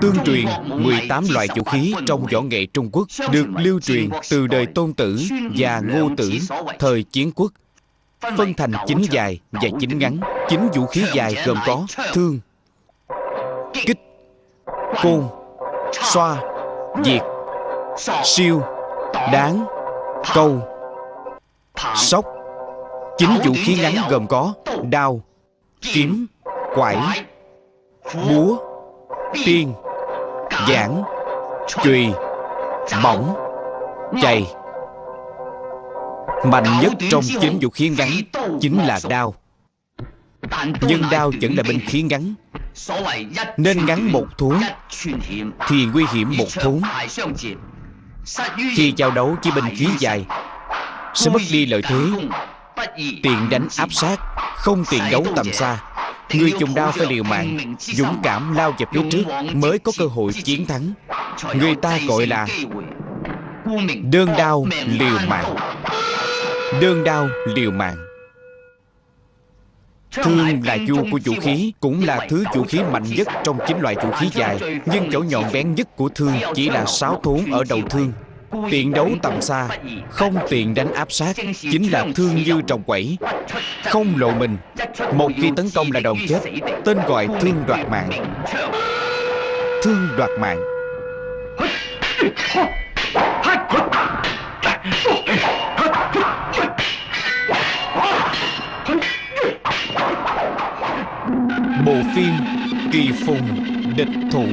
Tương truyền 18 loại vũ khí trong võ nghệ Trung Quốc được lưu truyền từ đời Tôn Tử và Ngô Tử thời chiến quốc phân thành chín dài và chín ngắn. Chín vũ khí dài gồm có thương, kích, côn, xoa, diệt, siêu, đáng, câu, sóc. Chín vũ khí ngắn gồm có đao, kiếm, quải, búa, tiên, giảng, chùy, mỏng, chày. Mạnh nhất trong chín vũ khí ngắn chính là đao. Nhưng đao vẫn là binh khí ngắn. Nên ngắn một thốn Thì nguy hiểm một thốn Khi giao đấu với binh khí dài Sẽ mất đi lợi thế. Tiền đánh áp sát Không tiền đấu tầm xa Người dùng đao phải liều mạng Dũng cảm lao về phía trước Mới có cơ hội chiến thắng. Người ta gọi là Đơn đao liều mạng. Đơn đao liều mạng. Thương là vua của vũ khí Cũng là thứ vũ khí mạnh nhất trong chín loại vũ khí dài Nhưng chỗ nhọn bén nhất của thương Chỉ là sáu thốn ở đầu thương Tiện đấu tầm xa, Không tiện đánh áp sát, Chính là thương như trồng quẩy. Không lộ mình, Một khi tấn công là đòn chết, Tên gọi thương đoạt mạng. Thương đoạt mạng. Bộ phim Kỳ Phùng Địch Thủ.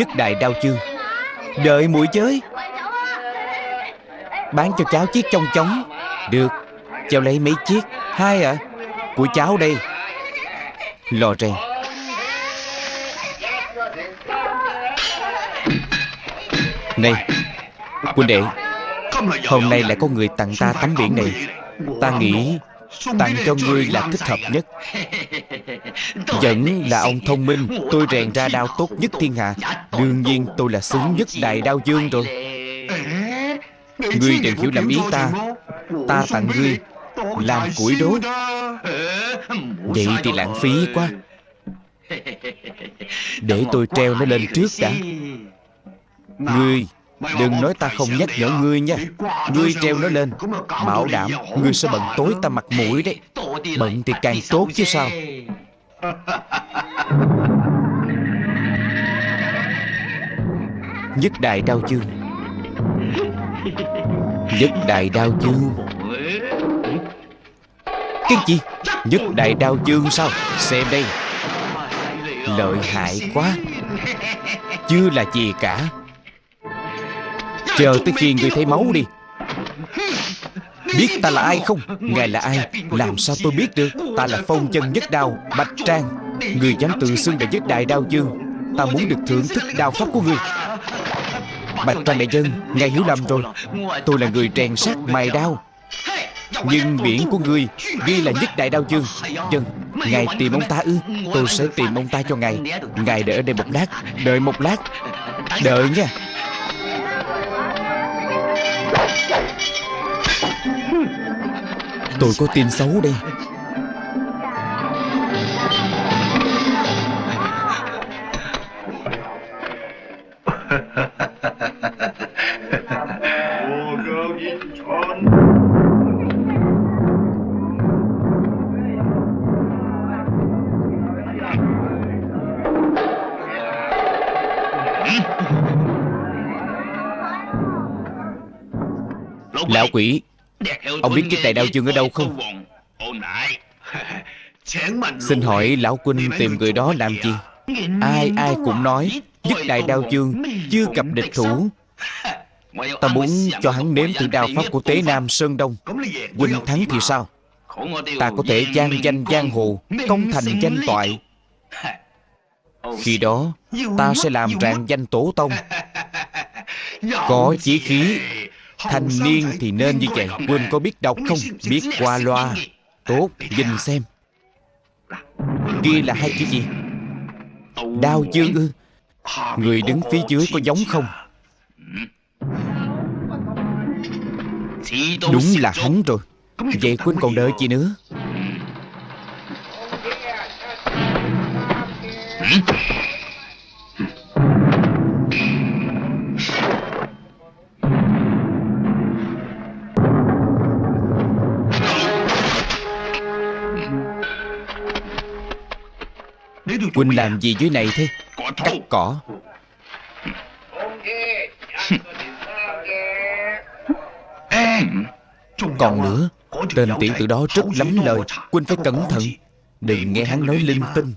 Dứt đại đau chương Đợi muội chơi Bán cho cháu chiếc trong chóng. Được, Cháu lấy mấy chiếc? Hai ạ. À? Của cháu đây. Lò rèn Này, Quân đệ, Hôm nay lại có người tặng ta tấm biển này. Ta nghĩ Tặng cho ngươi là thích hợp nhất. Vẫn là ông thông minh. Tôi rèn ra đao tốt nhất thiên hạ. Đương nhiên, tôi là xứng nhất đại đao dương rồi. Ngươi đừng hiểu lầm ý ta. Ta tặng ngươi Làm củi đốt. Vậy thì lãng phí quá. Để tôi treo nó lên trước đã. Ngươi, Đừng nói ta không nhắc nhở ngươi nha. Ngươi treo nó lên. Bảo đảm ngươi sẽ bận tối ta mặt mũi đấy. Bận thì càng tốt chứ sao? Nhất đại đao chương Nhất đại đao chương Cái gì? Nhất đại đao chương sao? Xem đây. Lợi hại quá. Chưa là gì cả. Chờ tới khi người thấy máu đi. Biết ta là ai không? Ngài là ai? Làm sao tôi biết được? Ta là phong chân nhất đao, Bạch Trang. Người dám tự xưng là nhất đại đao dương. Ta muốn được thưởng thức đao pháp của người. Bạch Trang đại dân, Ngài hiểu lầm rồi. Tôi là người rèn sát mài đao. Nhưng biển của ngươi Ghi là nhất đại đao dương. Dân, Ngài tìm ông ta ư? Tôi sẽ tìm ông ta cho ngài. Ngài đợi ở đây một lát, Đợi một lát. Đợi nha. Tôi có tin xấu đây. Lão quỷ Ông biết chiếc đại đao dương ở đâu không? Xin hỏi lão huynh tìm người đó làm gì? Ai ai cũng nói Nhất đại đao dương Chưa gặp địch thủ. Ta muốn cho hắn nếm thử đao pháp của Tế Nam Sơn Đông. Huynh thắng thì sao? Ta có thể gian danh giang hồ Công thành danh toại. Khi đó Ta sẽ làm rạng danh tổ tông. Có chí khí Thanh niên thì nên như vậy Huynh có biết đọc không? Biết qua loa. Tốt nhìn xem. Kia là hai chữ gì? Đao dương ư Người đứng phía dưới có giống không? Đúng là hắn rồi. Vậy Quynh còn đợi gì nữa Quynh làm gì dưới này thế? Cắt cỏ. Còn nữa Tên tiểu tử đó rất lắm lời. Quynh phải cẩn thận. Đừng nghe hắn nói linh tinh.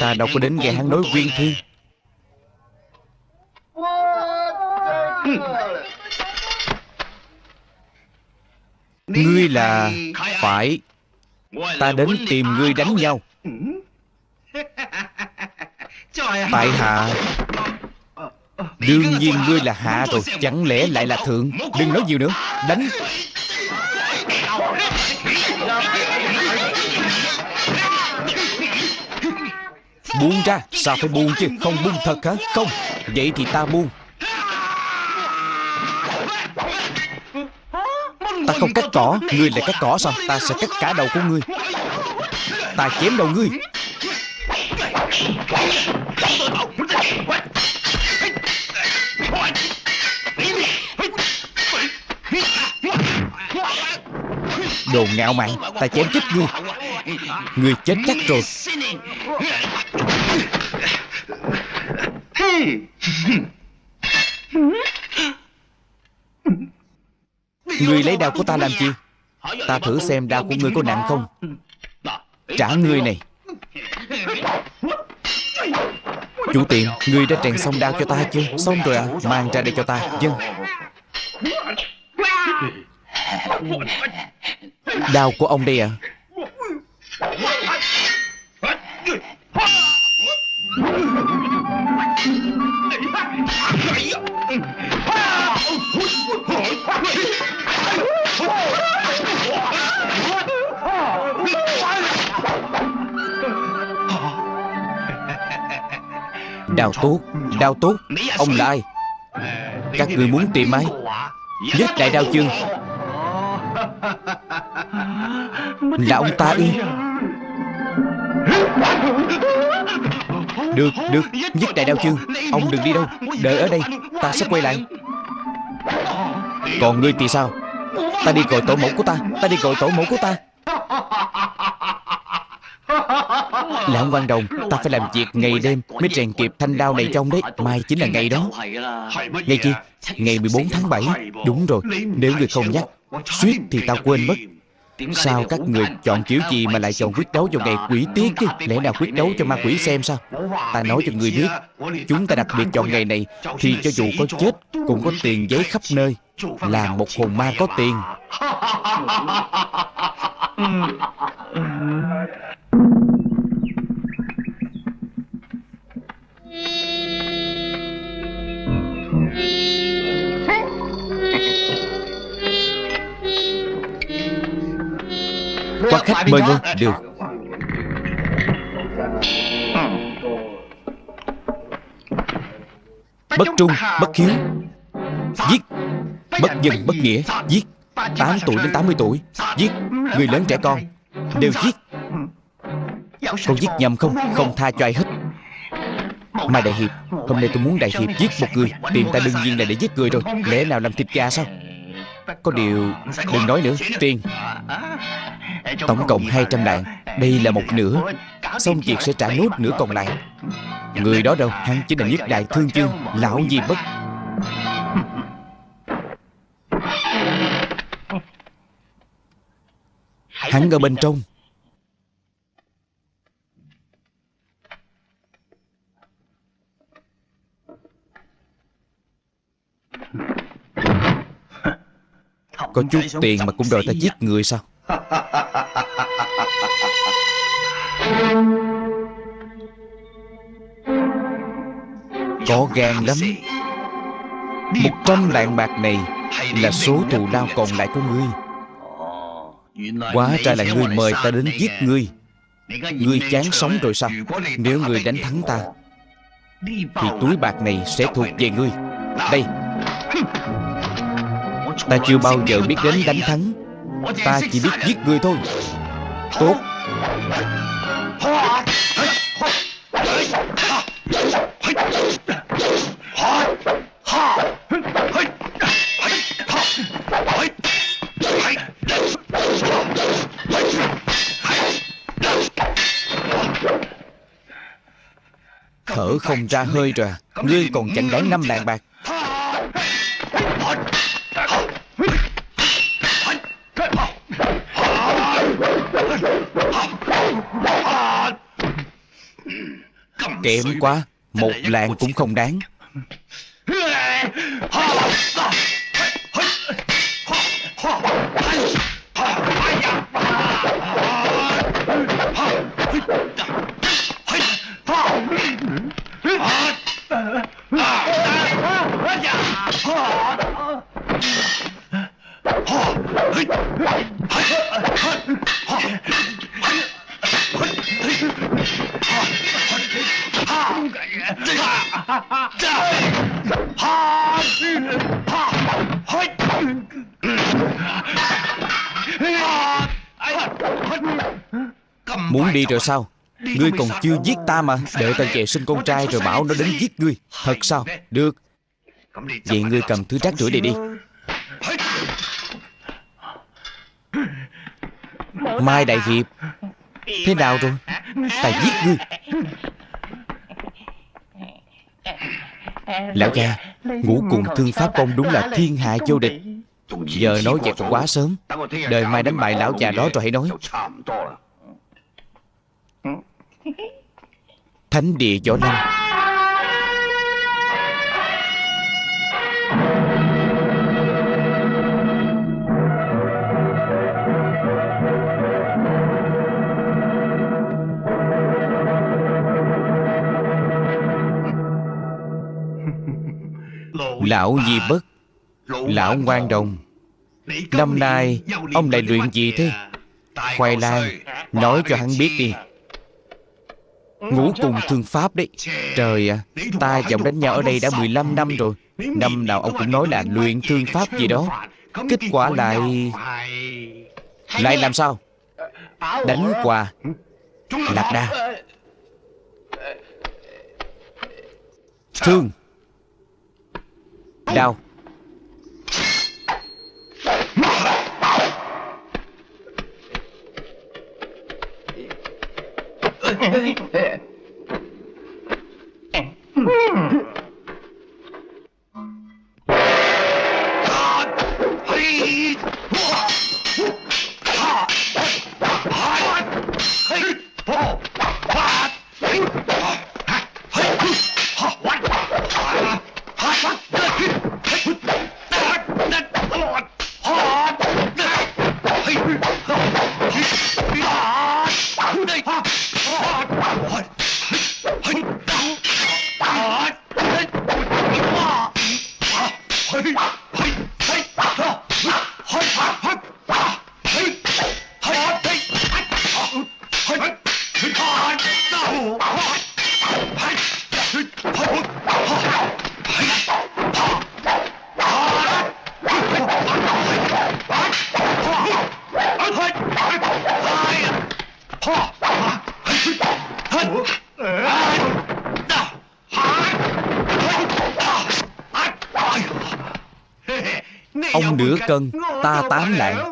Ta đâu có đến nghe hắn nói viên thiên Ngươi là Phải. Ta đến tìm ngươi đánh nhau Tại hạ Đương nhiên ngươi là hạ rồi Chẳng lẽ lại là thượng? Đừng nói nhiều nữa. Đánh. Buông ra Sao phải buông chứ? Không buông thật hả? Không. Vậy thì ta buông. Ta không cắt cỏ. Ngươi lại cắt cỏ sao? Ta sẽ cắt cả đầu của ngươi. Ta chém đầu ngươi Đồ ngạo mạn, Ta chém chết ngươi. Ngươi chết chắc rồi. Ngươi lấy đao của ta làm chi? Ta thử xem đao của ngươi có nặng không. Trả ngươi này. Chủ tiệm người đã trèn xong đao cho ta chưa? Xong rồi à Mang ra đây cho ta. Dân Đao của ông đây à Đào tốt Đào tốt Ông là ai? Các người muốn tìm ai? Nhất đại đao chương. Là ông ta ư Được, được Nhất đại đao chương. Ông đừng đi đâu Đợi ở đây Ta sẽ quay lại. Còn ngươi thì sao? Ta đi gọi tổ mẫu của ta Ta đi gọi tổ mẫu của ta. Lão quan đồng, Ta phải làm việc ngày đêm Mới rèn kịp thanh đao này trong đấy. Mai chính là ngày đó. Ngày chi Ngày 14 tháng 7 Đúng rồi, Nếu người không nhắc, Suýt thì tao quên mất. Sao các người chọn kiểu gì mà lại chọn quyết đấu vào ngày quỷ tiết chứ? Lẽ nào quyết đấu cho ma quỷ xem sao? Ta nói cho người biết, Chúng ta đặc biệt chọn ngày này Thì cho dù có chết Cũng có tiền giấy khắp nơi. Là một hồn ma có tiền. Có khách mời ngôi Được Bất trung, bất hiếu. Giết. Bất dân, bất nghĩa. Giết. 8 tuổi đến 80 tuổi. Giết. Người lớn trẻ con. Đều giết. Con giết nhầm không? Không tha cho ai hết Mai Đại Hiệp, Hôm nay tôi muốn Đại Hiệp giết một người. Tìm ta đương nhiên là để giết người rồi. Lẽ nào làm thịt gà sao? Có điều Đừng nói nữa Tiền Tổng cộng 200 đạn. Đây là một nửa. Xong việc sẽ trả nốt nửa còn lại. Người đó đâu? Hắn chính là nhất đại thương chương, Lão Di Bất. Hắn ở bên trong. Có chút tiền mà cũng đòi ta giết người sao? Có gan lắm. Một trăm lạng bạc này Là số thù lao còn lại của ngươi. Quá ra là ngươi mời ta đến giết ngươi. Ngươi chán sống rồi sao? Nếu ngươi đánh thắng ta Thì túi bạc này sẽ thuộc về ngươi. Đây Ta chưa bao giờ biết đến đánh thắng. Ta chỉ biết giết người thôi. Tốt. Thở không ra hơi rồi. Ngươi còn chẳng đáng năm lạng bạc. Kém quá Một lạng cũng không đáng Muốn đi rồi sao? Ngươi còn chưa giết ta mà. Đợi ta về sinh con trai rồi bảo nó đến giết ngươi. Thật sao? Được. Vậy ngươi cầm thứ rác rưởi này đi. Mai Đại Hiệp. Thế nào rồi? Ta giết ngươi. Lão già Ngũ cùng thương pháp công đúng là thiên hạ vô địch. Giờ nói vậy còn quá sớm. Đời mai đánh bại lão già đó rồi hãy nói Thánh địa võ lâm. Lão Di Bất, Lão Ngoan Đồng. Năm nay, Ông lại luyện gì thế? Khoai lang Nói cho hắn biết đi. Ngũ cùng thương pháp đấy Trời ạ à, Ta và ông đánh nhau ở đây đã 15 năm rồi Năm nào ông cũng nói là luyện thương pháp gì đó Kết quả lại Lại làm sao Đánh qua Lạc đa Thương Đau What? Ta tám lạng.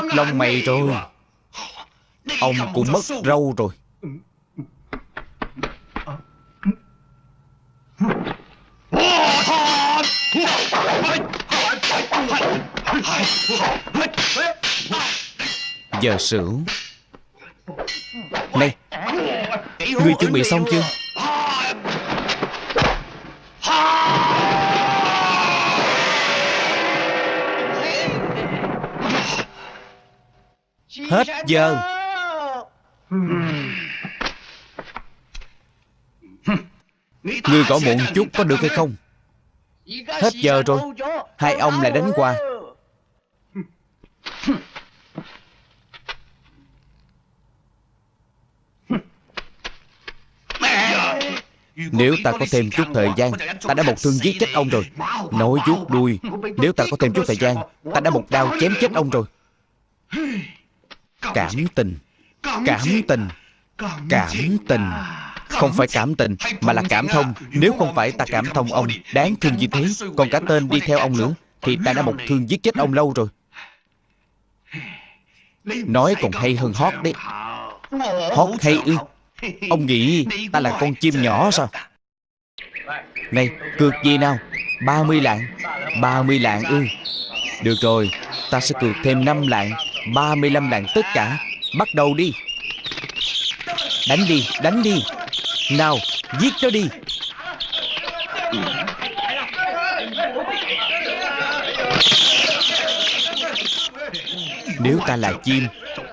Mất lông mày rồi. Ông cũng mất râu rồi. Giờ sửu. Này Ngươi chuẩn bị xong chưa? Giờ Ngươi gõ muộn chút có được hay không? Hết giờ rồi, Hai ông lại đánh qua. Nếu ta có thêm chút thời gian, Ta đã một thương giết chết ông rồi. Nói vuốt đuôi. Nếu ta có thêm chút thời gian, Ta đã một đao chém chết ông rồi. Cảm tình. Cảm tình. Cảm tình. Không phải cảm tình Mà là cảm thông. Nếu không phải ta cảm thông ông Đáng thương như thế? Còn cả tên đi theo ông nữa Thì ta đã một thương giết chết ông lâu rồi. Nói còn hay hơn hót đấy. Hót hay ư? Ông nghĩ ta là con chim nhỏ sao? Này cược gì nào? 30 lạng. 30 lạng ư? Được rồi Ta sẽ cược thêm 5 lạng 35 lạng tất cả. Bắt đầu đi. Đánh đi Đánh đi. Nào, Giết nó đi. Nếu ta là chim,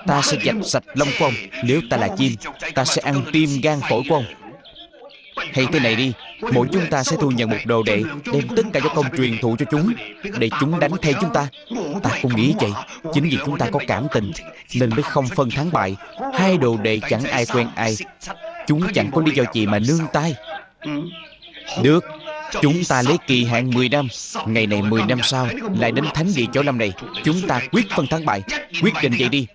Ta sẽ dạch sạch lông của ông. Nếu ta là chim, Ta sẽ ăn tim gan phổi của ông. Hay thế này đi. Mỗi chúng ta sẽ thu nhận một đồ đệ Đem tất cả võ công truyền thụ cho chúng, Để chúng đánh thay chúng ta. Ta cũng nghĩ vậy. Chính vì chúng ta có cảm tình, Nên mới không phân thắng bại. Hai đồ đệ chẳng ai quen ai. Chúng chẳng có lý do gì mà nương tay. Được, Chúng ta lấy kỳ hạn 10 năm. Ngày này 10 năm sau, Lại đến thánh địa chỗ lâm này. Chúng ta quyết phân thắng bại. Quyết định vậy đi.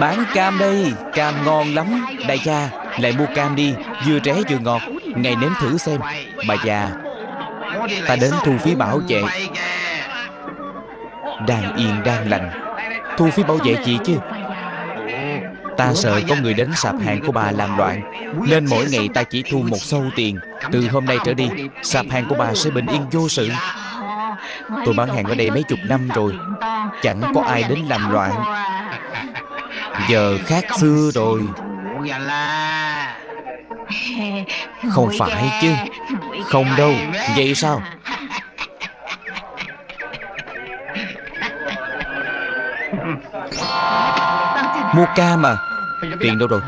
Bán cam đây, Cam ngon lắm. Đại cha Lại mua cam đi. Vừa rẻ vừa ngọt. Ngày nếm thử xem. Bà già, Ta đến thu phí bảo vệ. Đang yên, đang lành. Thu phí bảo vệ gì chứ? Ta sợ có người đến sạp hàng của bà làm loạn. Nên mỗi ngày ta chỉ thu một sâu tiền. Từ hôm nay trở đi, Sạp hàng của bà sẽ bình yên vô sự. Tôi bán hàng ở đây mấy chục năm rồi. Chẳng có ai đến làm loạn. Giờ khác xưa rồi. Không phải chứ. Không đâu. Vậy sao? Mua cam à Tiền đâu rồi?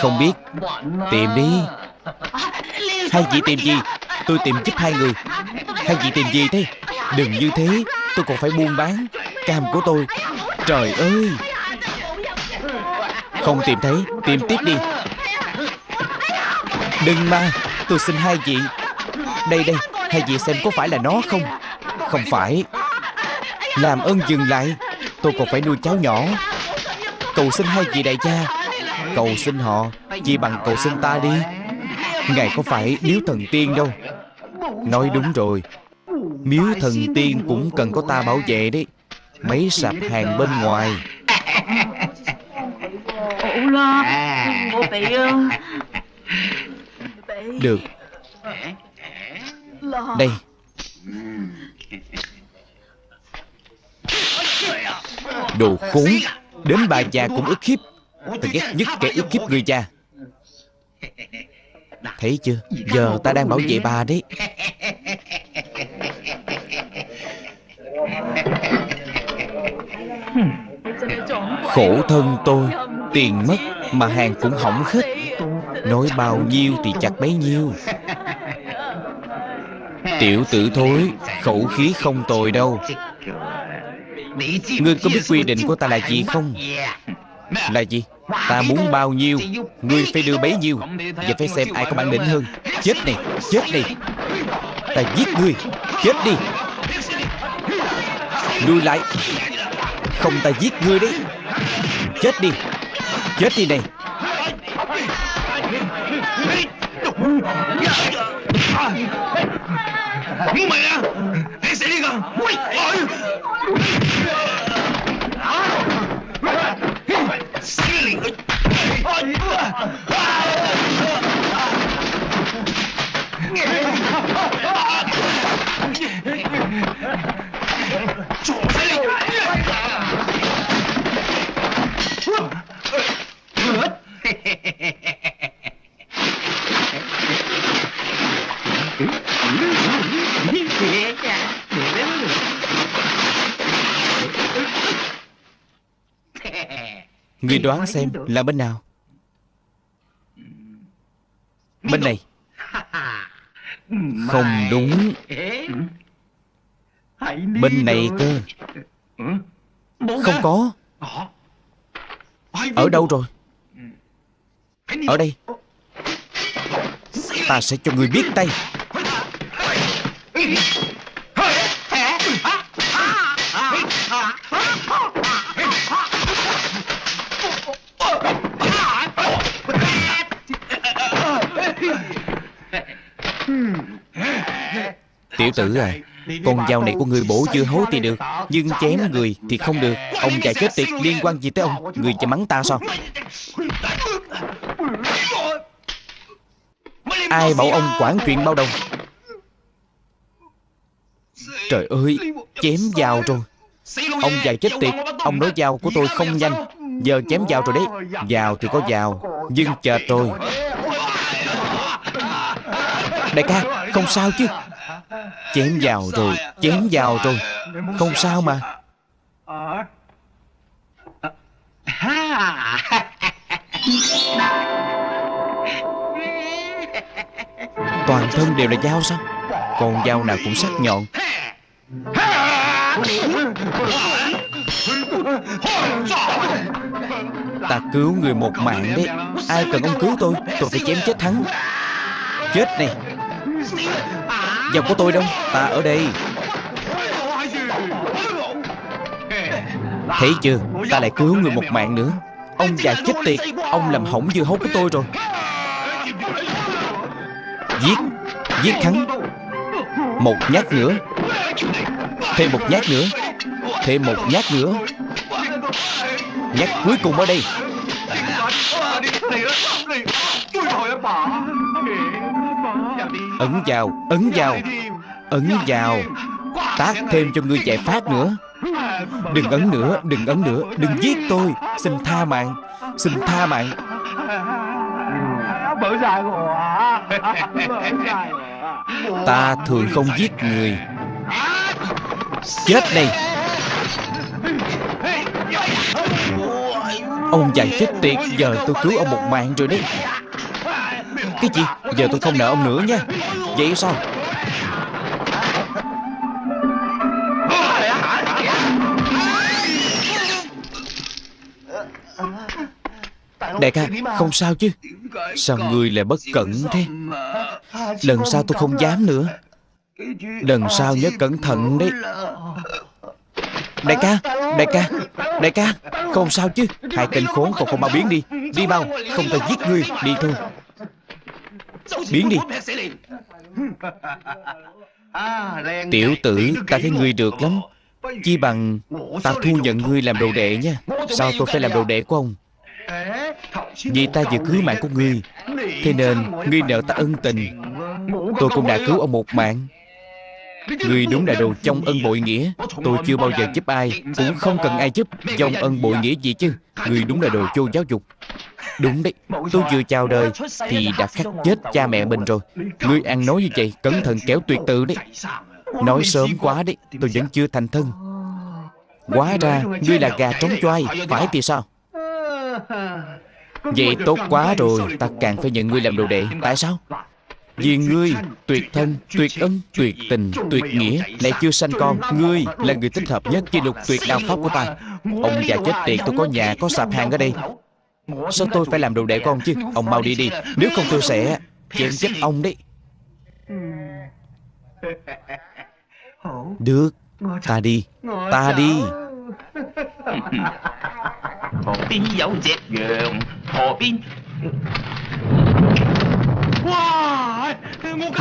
Không biết. Tìm đi. Hai vị tìm gì? Tôi tìm giúp hai người. Hai vị tìm gì thế? Đừng như thế. Tôi còn phải buôn bán. Cam của tôi. Trời ơi không tìm thấy, Tìm tiếp đi. Đừng mà, Tôi xin hai vị. Đây đây, Hai vị xem có phải là nó không? Không phải. Làm ơn dừng lại, Tôi còn phải nuôi cháu nhỏ. Cầu xin hai vị đại gia, Cầu xin họ, Chỉ bằng cầu xin ta đi. Ngài có phải miếu thần tiên đâu? Nói đúng rồi. Miếu thần tiên cũng cần có ta bảo vệ đấy. Mấy sạp hàng bên ngoài. Được. Đây. Đồ khốn. Đến bà già cũng ức hiếp. Ta ghét nhất kẻ ức hiếp người già Thấy chưa? Giờ ta đang bảo vệ bà đấy. Khổ thân tôi Tiền mất mà hàng cũng hỏng hết Nói bao nhiêu thì chặt bấy nhiêu. Tiểu tử thối, Khẩu khí không tồi đâu. Ngươi có biết quy định của ta là gì không? Là gì? Ta muốn bao nhiêu, Ngươi phải đưa bấy nhiêu. Và phải xem ai có bản lĩnh hơn. Chết này Chết này Ta giết ngươi, Chết đi. Lui lại. Không ta giết ngươi đấy. Chết đi. Chết đi đây? Mày à Hãy sẽ đi gần Xí liền Chỗ Ngươi đoán xem là bên nào? Bên này. Không đúng. Bên này cơ. Không có. Ở đâu rồi? Ở đây. Ta sẽ cho người biết tay Tiểu tử à Con dao này của người bổ chưa hố thì được, Nhưng chém người thì không được. Ông già chết tiệt, liên quan gì tới ông? Người chạy mắng ta sao? Ai bảo ông quản chuyện bao đồng? Trời ơi, Chém dao rồi. Ông già chết tiệt, Ông nói dao của tôi không nhanh. Giờ chém dao rồi đấy. Dao thì có dao, Nhưng chờ tôi Đại ca, Không sao chứ? Chém vào rồi, Chém vào rồi. Không sao mà. Toàn thân đều là dao sao? Còn dao nào cũng sắc nhọn. Ta cứu người một mạng đấy. Ai cần ông cứu tôi Tôi phải chém chết hắn. Chết này. Dòng của tôi đâu? Ta ở đây. Thấy chưa? Ta lại cứu người một mạng nữa. Ông già chết tiệt. Ông làm hỏng dưa hấu của tôi rồi. Giết. Giết hắn. Một nhát nữa. Thêm một nhát nữa. Thêm một nhát nữa. Nhát cuối cùng ở đây. Ấn vào Ấn vào Ấn vào. Tác thêm cho ngươi chạy phát nữa. Đừng ấn nữa Đừng ấn nữa. Đừng giết tôi. Xin tha mạng Xin tha mạng. Ta thường không giết người. Chết đây Ông già chết tiệt Giờ tôi cứu ông một mạng rồi đấy cái gì? Giờ tôi không nợ ông nữa nha. Vậy sao? Đại ca, Không sao chứ. Sao người lại bất cẩn thế? Lần sau tôi không dám nữa. Lần sau nhớ cẩn thận đấy. Đại ca Đại ca Đại ca, Không sao chứ. Hai tên khốn còn không mau biến đi. Đi mau, Không ta giết ngươi Đi thôi. Biến đi. Tiểu tử Ta thấy ngươi được lắm. Chi bằng Ta thu nhận ngươi làm đồ đệ nha. Sao tôi phải làm đồ đệ của ông? Vì ta vừa cứu mạng của ngươi. Thế nên ngươi nợ ta ân tình. Tôi cũng đã cứu ông một mạng. Người đúng là đồ trong ân bội nghĩa. Tôi chưa bao giờ giúp ai Cũng không cần ai giúp. Dòng ân bội nghĩa gì chứ? Người đúng là đồ vô giáo dục Đúng đấy Tôi vừa chào đời Thì đã khắc chết cha mẹ mình rồi. Ngươi ăn nói như vậy Cẩn thận kéo tuyệt tự đấy. Nói sớm quá đấy Tôi vẫn chưa thành thân. Hóa ra Ngươi là gà trống choai Phải thì sao? Vậy tốt quá rồi Ta càng phải nhận ngươi làm đồ đệ. Tại sao? Vì ngươi tuyệt thân, tuyệt ân, tuyệt tình, tuyệt nghĩa. Lại chưa sanh con Ngươi là người thích hợp nhất với lục tuyệt đạo pháp của ta. Ông già chết tiệt tôi có nhà, có sạp hàng ở đây Sao tôi phải làm đồ đệ con chứ? Ông mau đi đi. Nếu không tôi sẽ Chém chết ông đấy. Được Ta đi. Ta đi.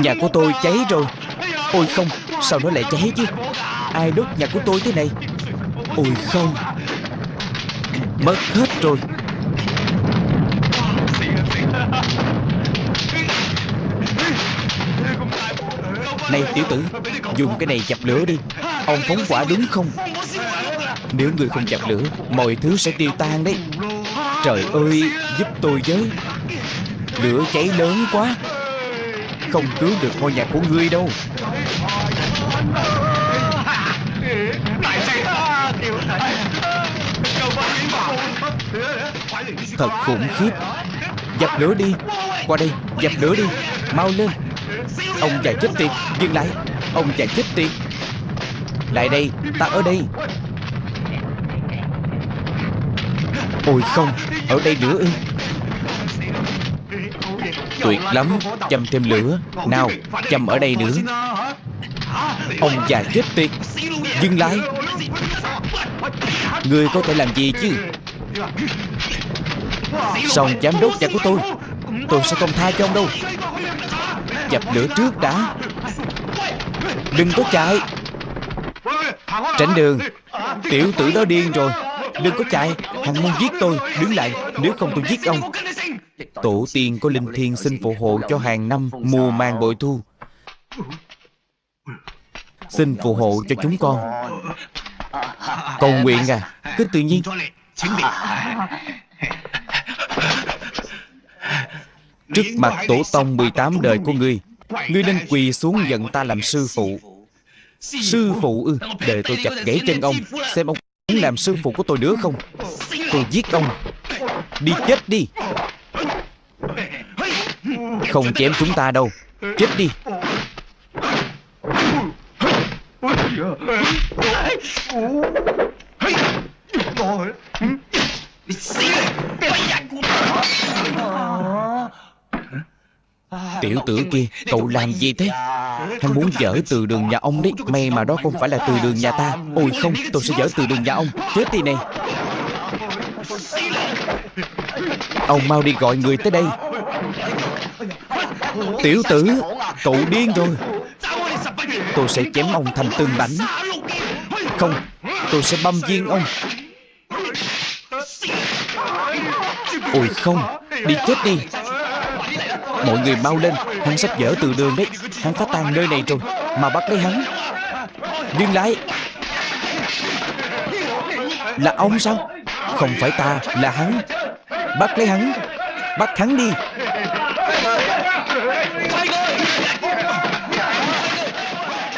Nhà của tôi cháy rồi. Ôi không Sao nó lại cháy chứ? Ai đốt nhà của tôi thế này? Ôi không. Mất hết rồi. Này, tiểu tử, Dùng cái này chập lửa đi. Ông phóng quả đúng không? Nếu người không chập lửa, Mọi thứ sẽ tiêu tan đấy. Trời ơi, Giúp tôi với. Lửa cháy lớn quá. Không cứu được ngôi nhà của ngươi đâu. Thật khủng khiếp. Dập lửa đi. Qua đây, Dập lửa đi. Mau lên. Ông già chết tiệt, Dừng lại. Ông già chết tiệt. Lại đây, Ta ở đây. Ôi không, Ở đây nữa ư? Tuyệt lắm, Châm thêm lửa. Nào, Châm ở đây nữa. Ông già chết tiệt. Dừng lại. Ngươi có thể làm gì chứ? Xong giám đốc nhà của tôi Tôi sẽ không tha cho ông đâu. Dập lửa trước đã. Đừng có chạy. Tránh đường. Tiểu tử đó điên rồi. Đừng có chạy. Hắn muốn giết tôi. Đứng lại. Nếu không tôi giết ông. Tổ tiên có linh thiên xin phù hộ cho hàng năm mùa màng bội thu. Xin phù hộ cho chúng con. Cầu nguyện à. Cứ tự nhiên. Trước mặt tổ tông 18 đời của ngươi Ngươi nên quỳ xuống nhận ta làm sư phụ Sư phụ ư Để tôi chặt gãy chân ông Xem ông muốn làm sư phụ của tôi nữa không Tôi giết ông Đi chết đi Không chém chúng ta đâu Chết đi Tiểu tử kia Cậu làm gì thế? Hắn muốn dỡ từ đường nhà ông đấy. May mà đó không phải là từ đường nhà ta. Ôi không tôi sẽ dỡ từ đường nhà ông. Chết đi này Ông mau đi gọi người tới đây. Tiểu tử Cậu điên rồi. Tôi sẽ chém ông thành từng mảnh Không Tôi sẽ băm viên ông. Ôi không Đi chết đi Mọi người mau lên, Hắn sắp dở từ đường đấy. Hắn phá tan nơi này rồi, Mà bắt lấy hắn. Dừng lại. Là ông sao? Không phải ta, Là hắn. Bắt lấy hắn. Bắt hắn đi.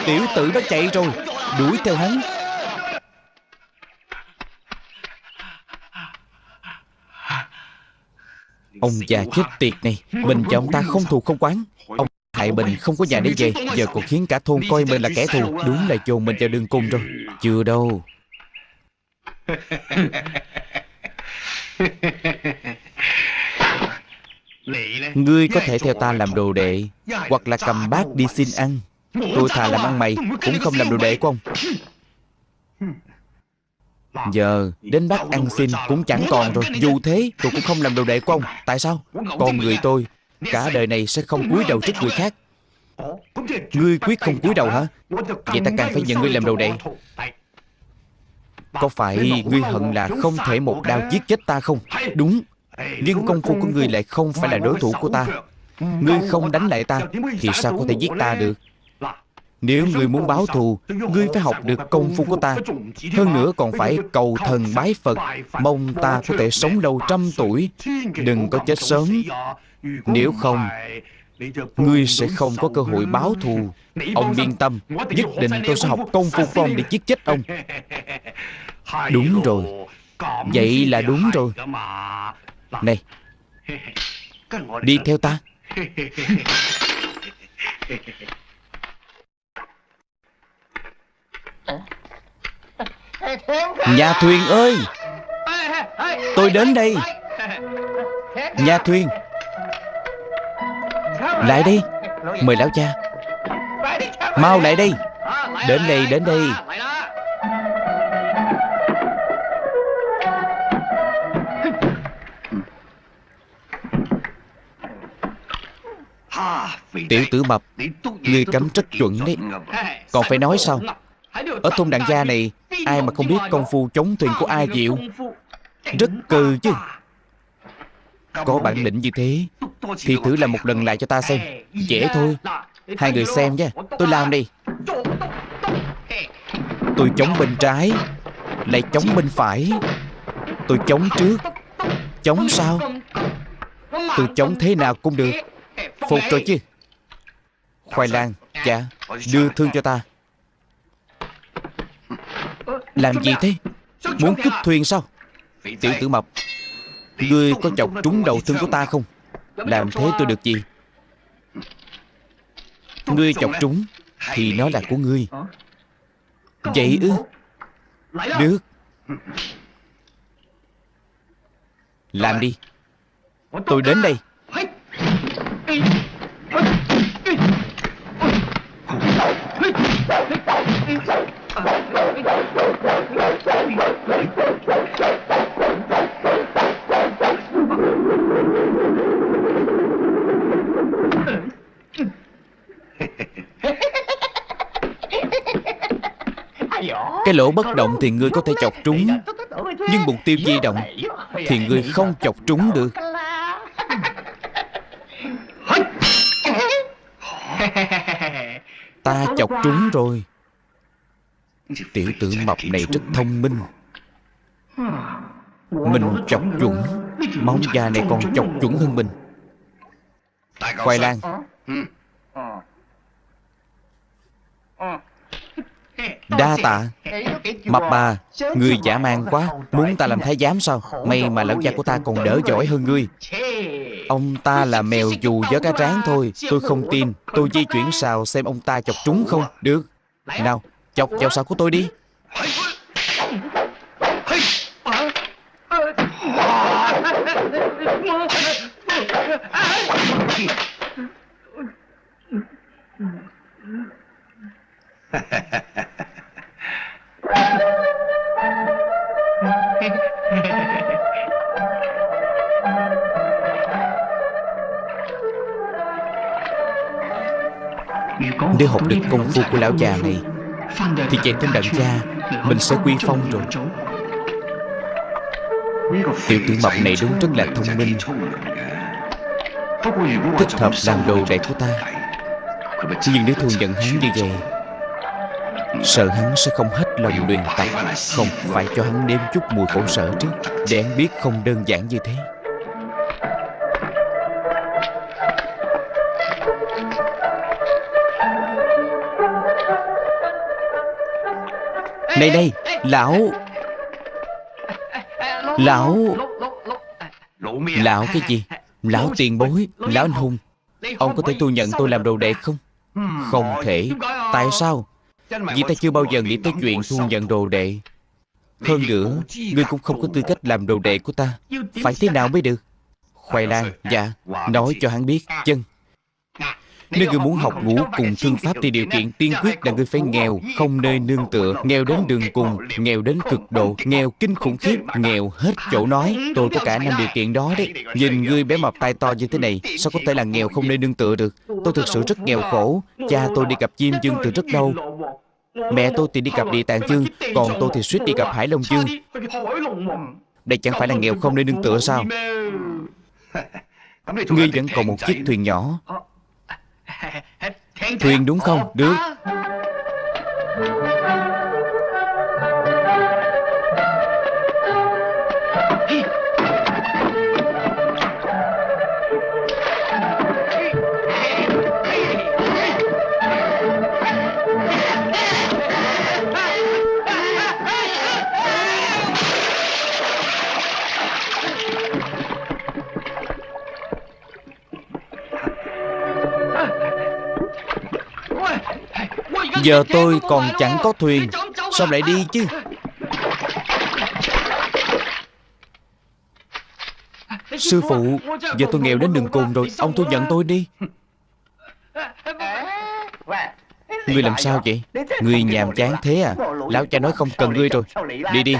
Tiểu tử nó chạy rồi, Đuổi theo hắn. Ông già chết tiệt này Mình và ông ta không thù không quán Ông hại mình không có nhà để về. Giờ còn khiến cả thôn coi mình là kẻ thù. Đúng là chôn mình vào đường cùng rồi. Chưa đâu. Ngươi có thể theo ta làm đồ đệ, Hoặc là cầm bát đi xin ăn. Tôi thà làm ăn mày, Cũng không làm đồ đệ của ông. Giờ đến bác ăn xin cũng chẳng còn rồi. Dù thế tôi cũng không làm đồ đệ của ông. Tại sao? Con người tôi Cả đời này sẽ không cúi đầu trước người khác. Ngươi quyết không cúi đầu hả? Vậy ta càng phải nhận ngươi làm đồ đệ. Có phải ngươi hận là không thể một đao giết chết ta không? Đúng. Nhưng công phu của ngươi lại không phải là đối thủ của ta. Ngươi không đánh lại ta Thì sao có thể giết ta được Nếu ngươi muốn báo thù Ngươi phải học được công phu của ta. Hơn nữa còn phải cầu thần bái Phật. Mong ta có thể sống lâu trăm tuổi. Đừng có chết sớm. Nếu không Ngươi sẽ không có cơ hội báo thù. Ông yên tâm Nhất định tôi sẽ học công phu của ông để giết chết ông. Đúng rồi. Vậy là đúng rồi. Này. Đi theo ta Nhà thuyền ơi! Tôi đến đây. Nhà thuyền. Lại đây. Mời lão cha. Mau lại đây. Đến đây, đến đây. Tiểu tử mập Ngươi cấm rất chuẩn đấy. Còn phải nói sao Ở thôn đàn gia này Ai mà không biết công phu chống thuyền của ai diệu Rất cơ chứ. Có bản lĩnh như thế Thì thử làm một lần lại cho ta xem. Dễ thôi. Hai người xem nha. Tôi làm đi. Tôi chống bên trái Lại chống bên phải. Tôi chống trước. Chống sau. Tôi chống thế nào cũng được. Phục rồi chứ. Khoai lang Dạ. Đưa thương cho ta Làm gì thế? Muốn cướp thuyền sao? Tiểu tử mập Ngươi có chọc trúng đầu thương của ta không? Làm thế tôi được gì? Ngươi chọc trúng Thì nó là của ngươi. Vậy ư? Được. Làm đi. Tôi đến đây cái lỗ bất động thì ngươi có thể chọc trúng. Nhưng mục tiêu di động Thì ngươi không chọc trúng được. Ta chọc trúng rồi. Tiểu tử mập này rất thông minh. Mình chọc chuẩn. Móng da này còn chọc chuẩn hơn mình. Khoai lang. Đa tạ. Mập bà Ngươi giả man quá. Muốn ta làm thái giám sao? May mà lão gia của ta còn đỡ giỏi hơn ngươi. Ông ta là mèo dù gió cá tráng thôi. Tôi không tin. Tôi di chuyển sao xem ông ta chọc trúng không? Được. Nào Chọc vào sào của tôi đi. Nếu học được công phu của lão già này Thì chạy trên đàn gia Mình sẽ quy phong rồi. Tiểu tử mập này đúng rất là thông minh. Thích hợp làm đồ đệ của ta. Nhưng nếu thu nhận hắn như vậy Sợ hắn sẽ không hết lòng luyện tập Không phải cho hắn nếm chút mùi khổ sở trước Để hắn biết không đơn giản như thế Này đây, Lão. Lão. Lão cái gì? Lão tiền bối, Lão anh hùng. Ông có thể thu nhận tôi làm đồ đệ không? Không thể. Tại sao? Vì ta chưa bao giờ nghĩ tới chuyện thu nhận đồ đệ. Hơn nữa, Ngươi cũng không có tư cách làm đồ đệ của ta. Phải thế nào mới được? Khoai lang Dạ. Nói cho hắn biết, Chân nếu ngươi muốn học ngũ cùng thương pháp thì điều kiện tiên quyết là ngươi phải nghèo, không nơi nương tựa, nghèo đến đường cùng, nghèo đến cực độ, nghèo kinh khủng khiếp, nghèo hết chỗ nói. Tôi có cả năm điều kiện đó đấy. Nhìn ngươi bé mập tay to như thế này, sao có thể là nghèo không nơi nương tựa được? Tôi thực sự rất nghèo khổ. Cha tôi đi gặp chim dương từ rất lâu. Mẹ tôi thì đi gặp địa tạng dương, còn tôi thì suýt đi gặp hải long dương. Đây chẳng phải là nghèo không nơi nương tựa sao? Ngươi vẫn còn một chiếc thuyền nhỏ Thuyền đúng không? Được Giờ tôi còn chẳng có thuyền. Sao lại đi chứ? Sư phụ Giờ tôi nghèo đến đường cùng rồi. Ông thu nhận tôi đi. Ngươi làm sao vậy? Ngươi nhàm chán thế à? Lão cha nói không cần ngươi rồi. Đi đi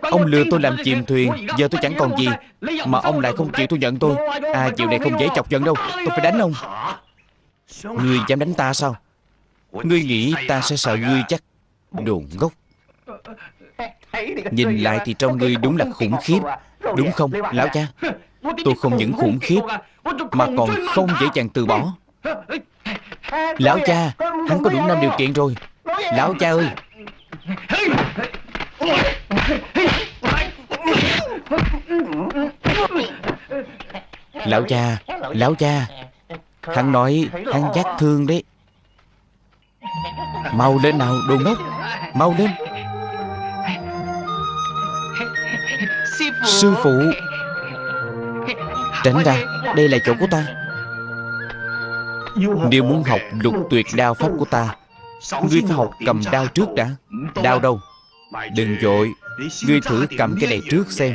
Ông lừa tôi làm chìm thuyền Giờ tôi chẳng còn gì. Mà ông lại không chịu thu nhận tôi. À chiều này không dễ chọc giận đâu. Tôi phải đánh ông. Ngươi dám đánh ta sao? Ngươi nghĩ ta sẽ sợ ngươi chắc Đồ ngốc. Nhìn lại thì trong ngươi đúng là khủng khiếp. Đúng không lão cha? Tôi không những khủng khiếp Mà còn không dễ dàng từ bỏ. Lão cha Hắn có đủ năm điều kiện rồi. Lão cha ơi Lão cha Lão cha. Hắn nói, hắn giác thương đấy. Mau lên nào, đồ ngốc. Mau lên. Sư phụ. Tránh ra, Đây là chỗ của ta. Nếu muốn học lục tuyệt đao pháp của ta, Ngươi phải học cầm đao trước đã. Đao đâu? Đừng vội. Ngươi thử cầm cái này trước xem.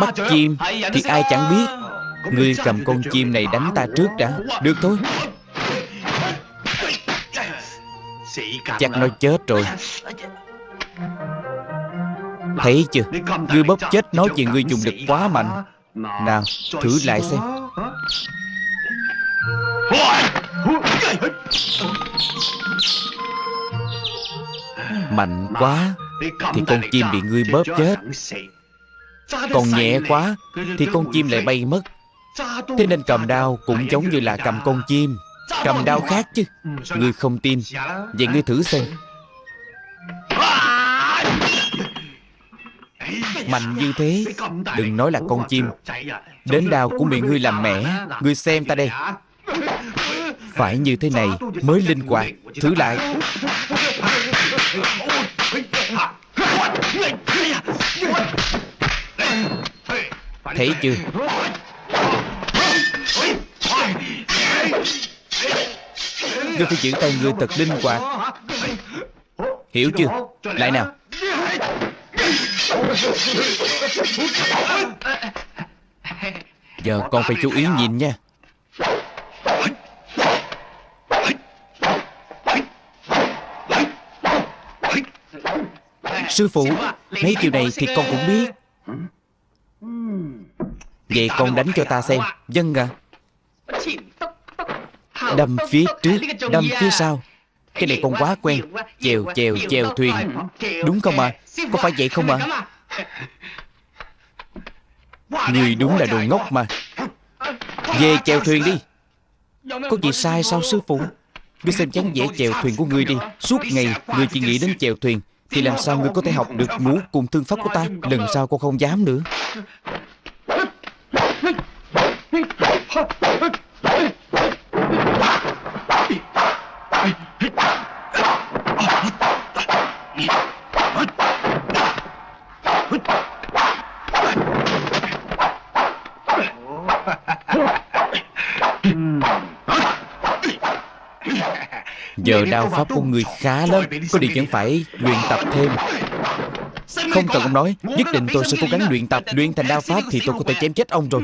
Bắt chim Thì ai chẳng biết. Ngươi cầm con chim này đánh ta trước đã. Được thôi. Chắc nó chết rồi. Thấy chưa? Ngươi bóp chết nói chuyện ngươi dùng lực quá mạnh. Nào thử lại xem Mạnh quá Thì con chim bị ngươi bóp chết. Còn nhẹ quá Thì con chim lại bay mất. Thế nên cầm đao cũng giống như là cầm con chim. Cầm đao khác chứ. Ngươi không tin. Vậy ngươi thử xem. Mạnh như thế Đừng nói là con chim. Đến đao cũng bị ngươi làm mẻ Ngươi xem ta đây. Phải như thế này mới linh hoạt. Thử lại Thấy chưa? Ngươi phải giữ tay ngươi thật linh hoạt. Hiểu chưa? Lại nào. Giờ con phải chú ý nhìn nha. Sư phụ, Mấy điều này thì con cũng biết. Vậy con đánh cho ta xem. Dân à Đâm phía trước, Đâm phía sau. Cái này con quá quen. Chèo chèo chèo thuyền. Đúng không ạ à? Có phải vậy không ạ à? Người đúng là đồ ngốc mà. Về chèo thuyền đi. Có gì sai sao, sư phụ? Ngươi xem chán vẻ chèo thuyền của ngươi đi. Suốt ngày, ngươi chỉ nghĩ đến chèo thuyền. Thì làm sao ngươi có thể học được ngũ cùng thương pháp của ta Lần sau con không dám nữa Giờ đao pháp của người khá lắm Có điều vẫn phải luyện tập thêm. Không cần ông nói Nhất định tôi sẽ cố gắng luyện tập Luyện thành đao pháp thì tôi có thể chém chết ông rồi.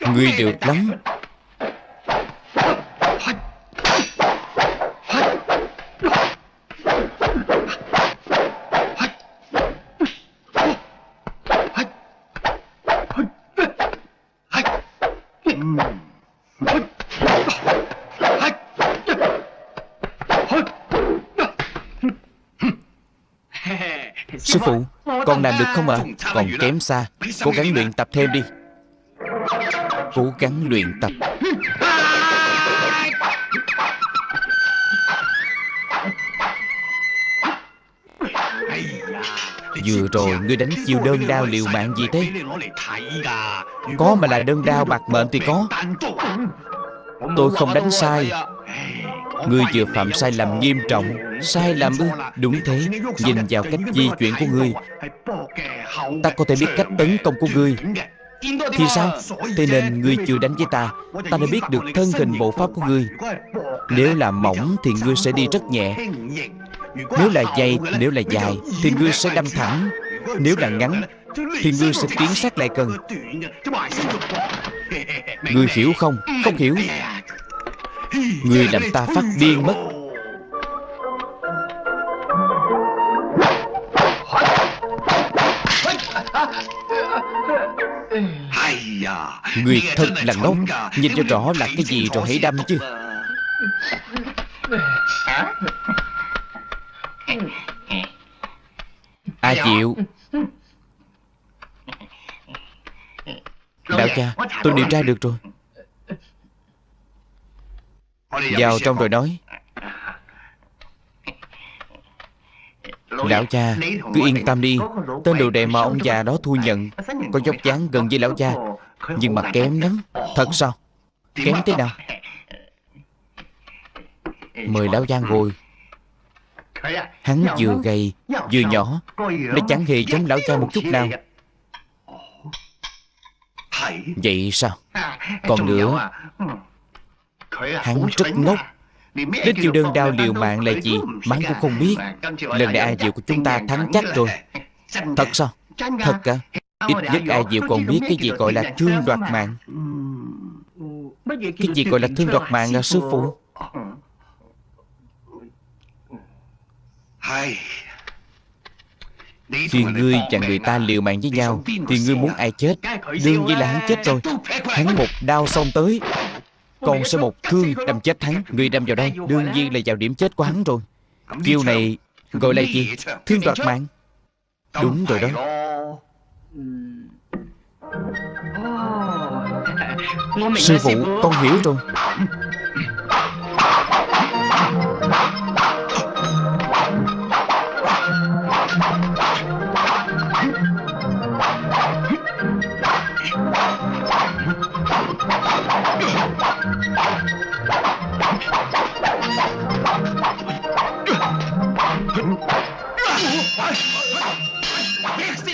Người được lắm Sư phụ. Con làm được không ạ? Còn kém xa. Cố gắng luyện tập thêm đi. Cố gắng luyện tập. Vừa rồi ngươi đánh chiêu đơn đao liều mạng gì thế? Có mà là đơn đao bạc mệnh thì có. Tôi không đánh sai Ngươi vừa phạm sai lầm nghiêm trọng, Sai lầm ư? Đúng thế. Nhìn vào cách di chuyển của ngươi Ta có thể biết cách tấn công của ngươi Thì sao? Thế nên ngươi chưa đánh với ta Ta đã biết được thân hình bộ pháp của ngươi Nếu là mỏng thì ngươi sẽ đi rất nhẹ. Nếu là dày, Nếu là dài Thì ngươi sẽ đâm thẳng. Nếu là ngắn Thì ngươi sẽ tiến sát lại gần. Ngươi hiểu không? Không hiểu. Ngươi làm ta phát điên mất. Ngươi thật là ngốc. Nhìn cho rõ là cái gì rồi hãy đâm chứ. A Diệu Đạo cha Tôi điều tra được rồi Vào trong rồi nói. Lão cha Cứ yên tâm đi. Tên đồ đệ mà ông già đó thu nhận Có dốc dáng gần với lão cha. Nhưng mà kém lắm. Thật sao? Kém thế nào? Mời lão Giang ngồi. Hắn vừa gầy Vừa nhỏ. Nó chẳng hề giống lão cha một chút nào. Vậy sao Còn nữa Hắn rất ngốc. Đến chiêu đơn đao liều mạng là gì? Mắng cũng không biết. Lần này A Diệu của chúng ta thắng chắc rồi. Thật sao? Thật cả. Ít nhất A Diệu còn biết cái gì gọi là thương đoạt mạng. Cái gì gọi là thương đoạt mạng à sư phụ? Khi ngươi và người ta liều mạng với nhau Thì ngươi muốn ai chết? Đương nhiên là hắn chết rồi. Hắn một đao xong tới con sẽ một thương đâm chết hắn, người đâm vào đây, Đương nhiên là vào điểm chết của hắn rồi. Chiêu này gọi là gì? Thương đoạt mạng. Đúng rồi đó. Sư phụ, con hiểu rồi.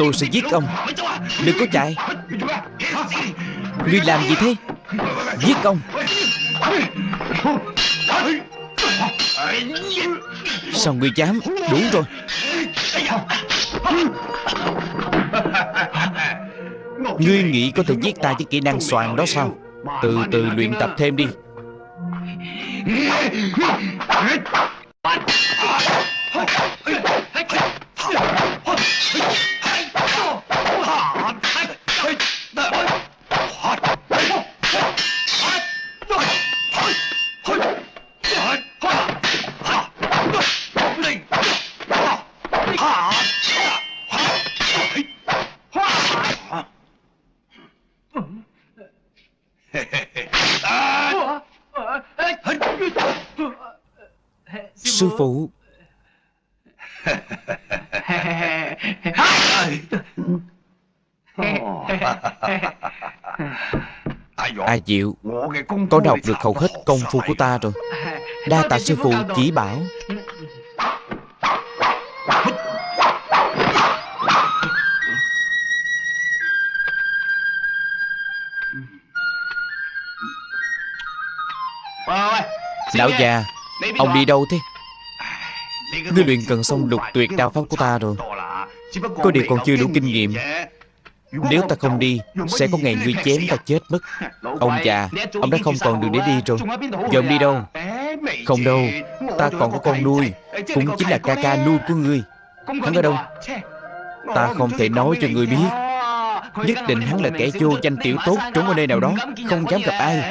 Tôi sẽ giết ông. Đừng có chạy. Ngươi làm gì thế? Giết ông. Sao ngươi dám? Đủ rồi. Ngươi nghĩ có thể giết ta với kỹ năng soàn đó sao? Từ từ luyện tập thêm đi. A Diệu Con đọc được hầu hết công phu của ta rồi. Đa tạ sư phụ chỉ bảo. Lão già, Ông đi đâu thế? Ngươi luyện cần xong lục tuyệt đao pháp của ta rồi. Có điều còn chưa đủ kinh nghiệm. Nếu ta không đi, Sẽ có ngày ngươi chém ta chết mất. Ông già Ông đã không còn đường để đi rồi. Giờ ông đi đâu? Không đâu. Ta còn có con nuôi, Cũng chính là ca ca nuôi của ngươi. Hắn ở đâu? Ta không thể nói cho ngươi biết. Nhất định hắn là kẻ vô danh tiểu tốt Trốn ở nơi nào đó, Không dám gặp ai.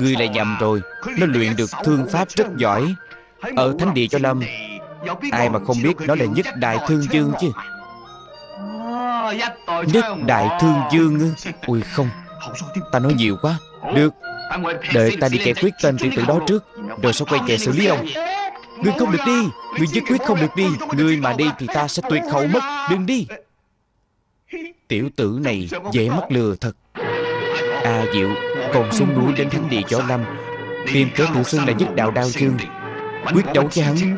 Ngươi lại nhầm rồi. Nó luyện được thương pháp rất giỏi. Ở thánh địa cho Lâm, Ai mà không biết nó là nhất đại thương dương chứ? Nhất đại thương dương Ui không Ta nói nhiều quá. Được Đợi ta đi giải quyết tên tiểu tử đó trước Rồi sẽ quay về xử lý ông. Ngươi không được đi Ngươi nhất quyết không được đi. Ngươi mà đi thì ta sẽ tuyệt hậu mất. Đừng đi. Tiểu tử này dễ mắc lừa thật. A Diệu Còn xuống núi đến thánh địa Võ Lâm Tìm kẻ tự xưng là nhất đạo đao chương Quyết đấu với hắn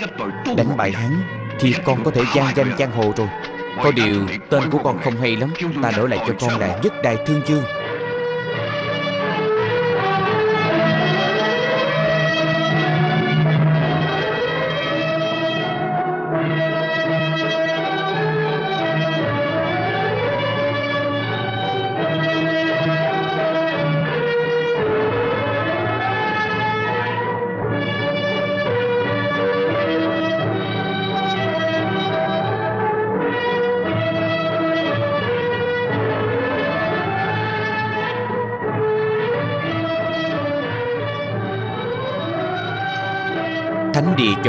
Đánh bại hắn Thì con có thể gian danh giang hồ rồi có điều tên của con không hay lắm. Ta đổi lại cho con là nhất đại thương dương.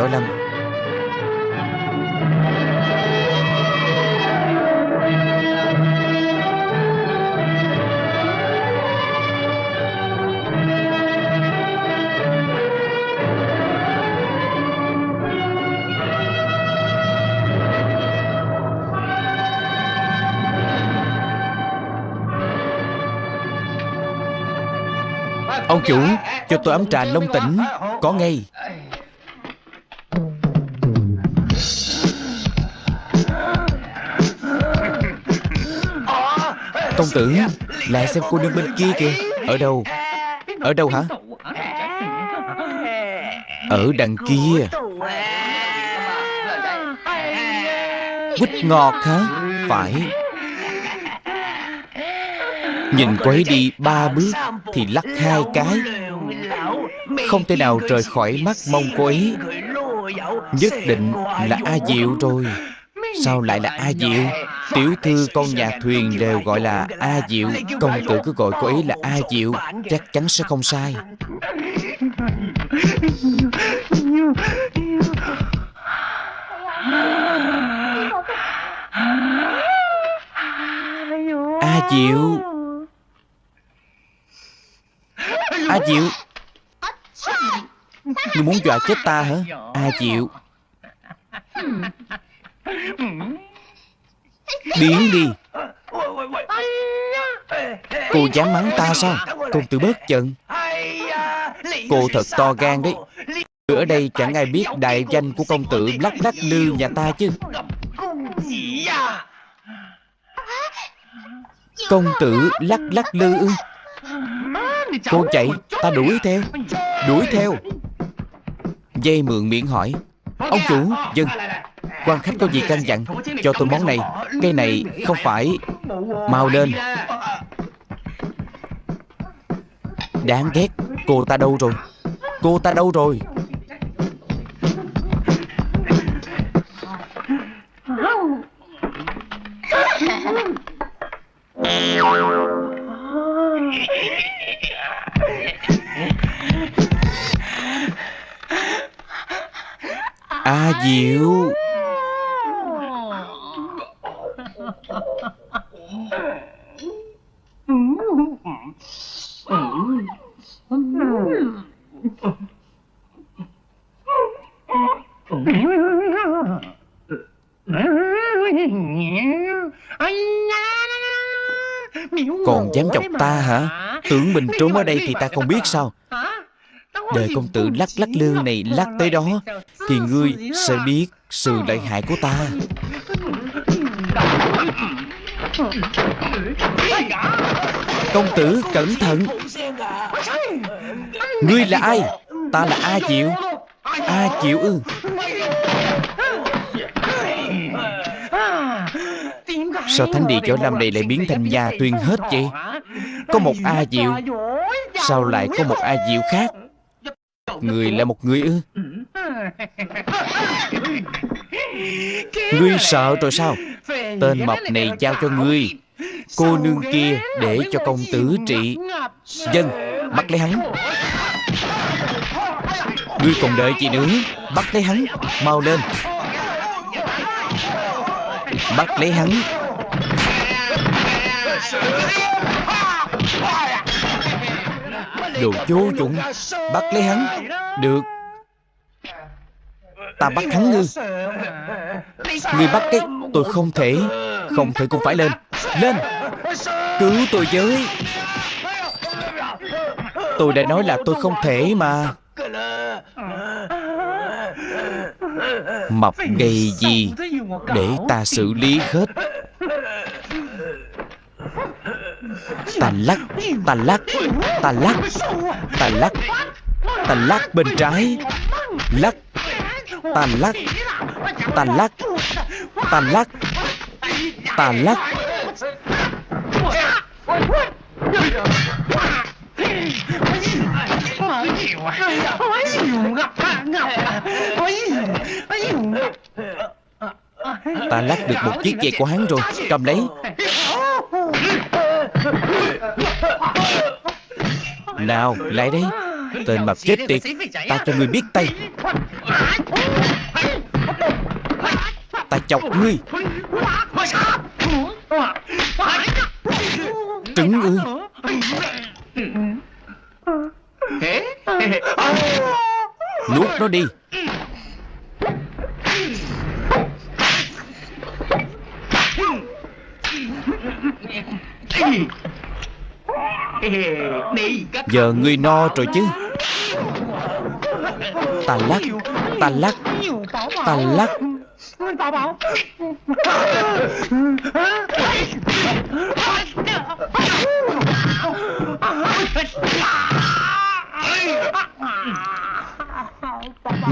Võ Lâm Ông chủ Cho tôi ấm trà long tỉnh Có ngay. Tử Lại xem cô nương bên kia kìa. Ở đâu? Ở đâu hả? Ở đằng kia. Quýt ngọt hả? Phải. Nhìn cô ấy đi ba bước Thì lắc hai cái. Không thể nào rời khỏi mắt mông cô ấy. Nhất định là A Diệu rồi. Sao lại là A Diệu Tiểu thư, con nhà thuyền đều gọi là A Diệu. Công tử cứ gọi cô ấy là A Diệu, Chắc chắn sẽ không sai. A Diệu. A Diệu. Ngươi muốn dọa chết ta hả? A Diệu. Hmm. Biến đi. Cô dám mắng ta sao? Công tử bớt giận. Cô thật to gan đấy. Ở đây chẳng ai biết đại danh của công tử Lắc lắc lư nhà ta chứ. Công tử lắc lắc lư ư? Cô chạy Ta đuổi theo. Đuổi theo. Dây mượn miệng hỏi. Ông chủ Dân quan khách có gì căn dặn Cho tôi món này. Cái này không phải Mau lên. Đáng ghét, Cô ta đâu rồi? Cô ta đâu rồi? A Diệu. Còn dám chọc ta hả? Tưởng mình trốn ở đây thì ta không biết sao. Đời công tử lắc lắc lư này lắc tới đó, Thì ngươi sẽ biết sự lợi hại của ta. Công tử, cẩn thận. Ngươi là ai? Ta là A Diệu. A Diệu ư? Sao thánh địa chỗ làm này lại biến thành nhà tuyên hết vậy? Có một A Diệu. Sao lại có một A Diệu khác? Người là một người ư? Ngươi sợ rồi sao? Tên mập này giao cho ngươi. Cô nương kia để cho công tử trị. Dân Bắt lấy hắn. Ngươi còn đợi gì nữa? Bắt lấy hắn Mau lên. Bắt lấy hắn. Đồ vô dụng. Bắt lấy hắn. Được Ta bắt hắn ngư. Ngươi bắt cái Tôi không thể Không thể cũng phải lên. Lên. Cứu tôi với. Tôi đã nói là tôi không thể mà Mập gây gì Để ta xử lý hết. Ta lắc Ta lắc Ta lắc Ta lắc Ta lắc bên trái. Lắc tàn lắc tàn lắc tàn lắc tàn lắc Ta lắc được một chiếc dây của hắn rồi. Cầm lấy. Nào lại đây Tên mập chết tiệt. Ta cho ngươi biết tay. Ta chọc ngươi. Trứng ư. Nuốt nó đi Giờ ngươi no rồi chứ. Ta lắc Ta lắc Ta lắc.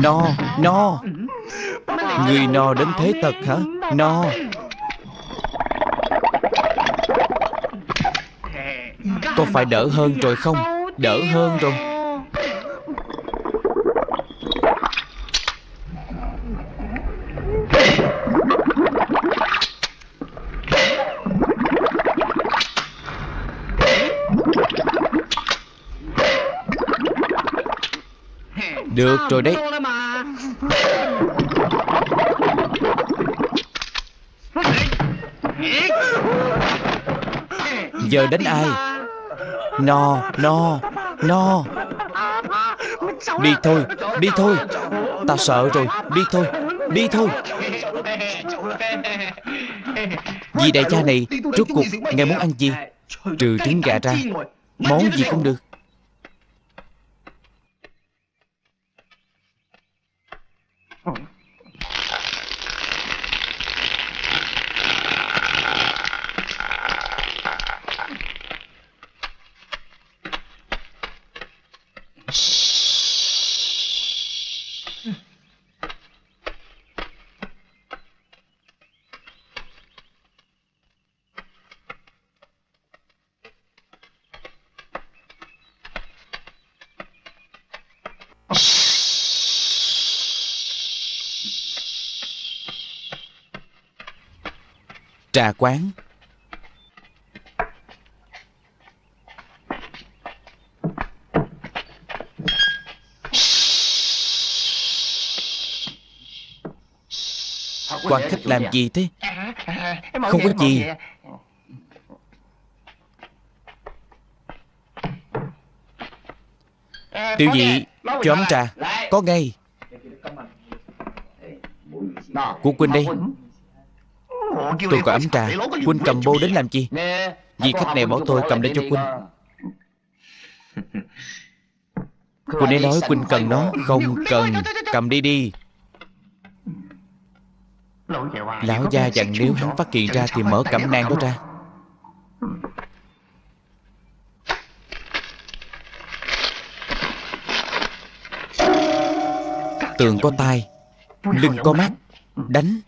No No. Người no đến thế thật hả? No. Có phải đỡ hơn rồi không? Đỡ hơn rồi. Được rồi đấy. Giờ đến ai? No No No. Đi thôi Đi thôi. Ta sợ rồi. Đi thôi Đi thôi. Vì đại cha này, Rốt cuộc, Ngài muốn ăn gì? Trừ trứng gà ra. Món gì cũng được. Trà quán Quan khách làm gì thế? Không có gì. Tiểu dị Cho ấm trà. Có ngay. Của Quỳnh đây Tôi có ấm trà Quynh cầm bô đến làm chi? Vì khách này bảo tôi cầm để cho Quynh Quynh ấy nói Quynh cần nó. Không cần. Cầm đi đi. Lão gia dặn nếu hắn phát hiện ra Thì mở cẩm nang đó ra. Tường có tai. Lưng có mắt. Đánh.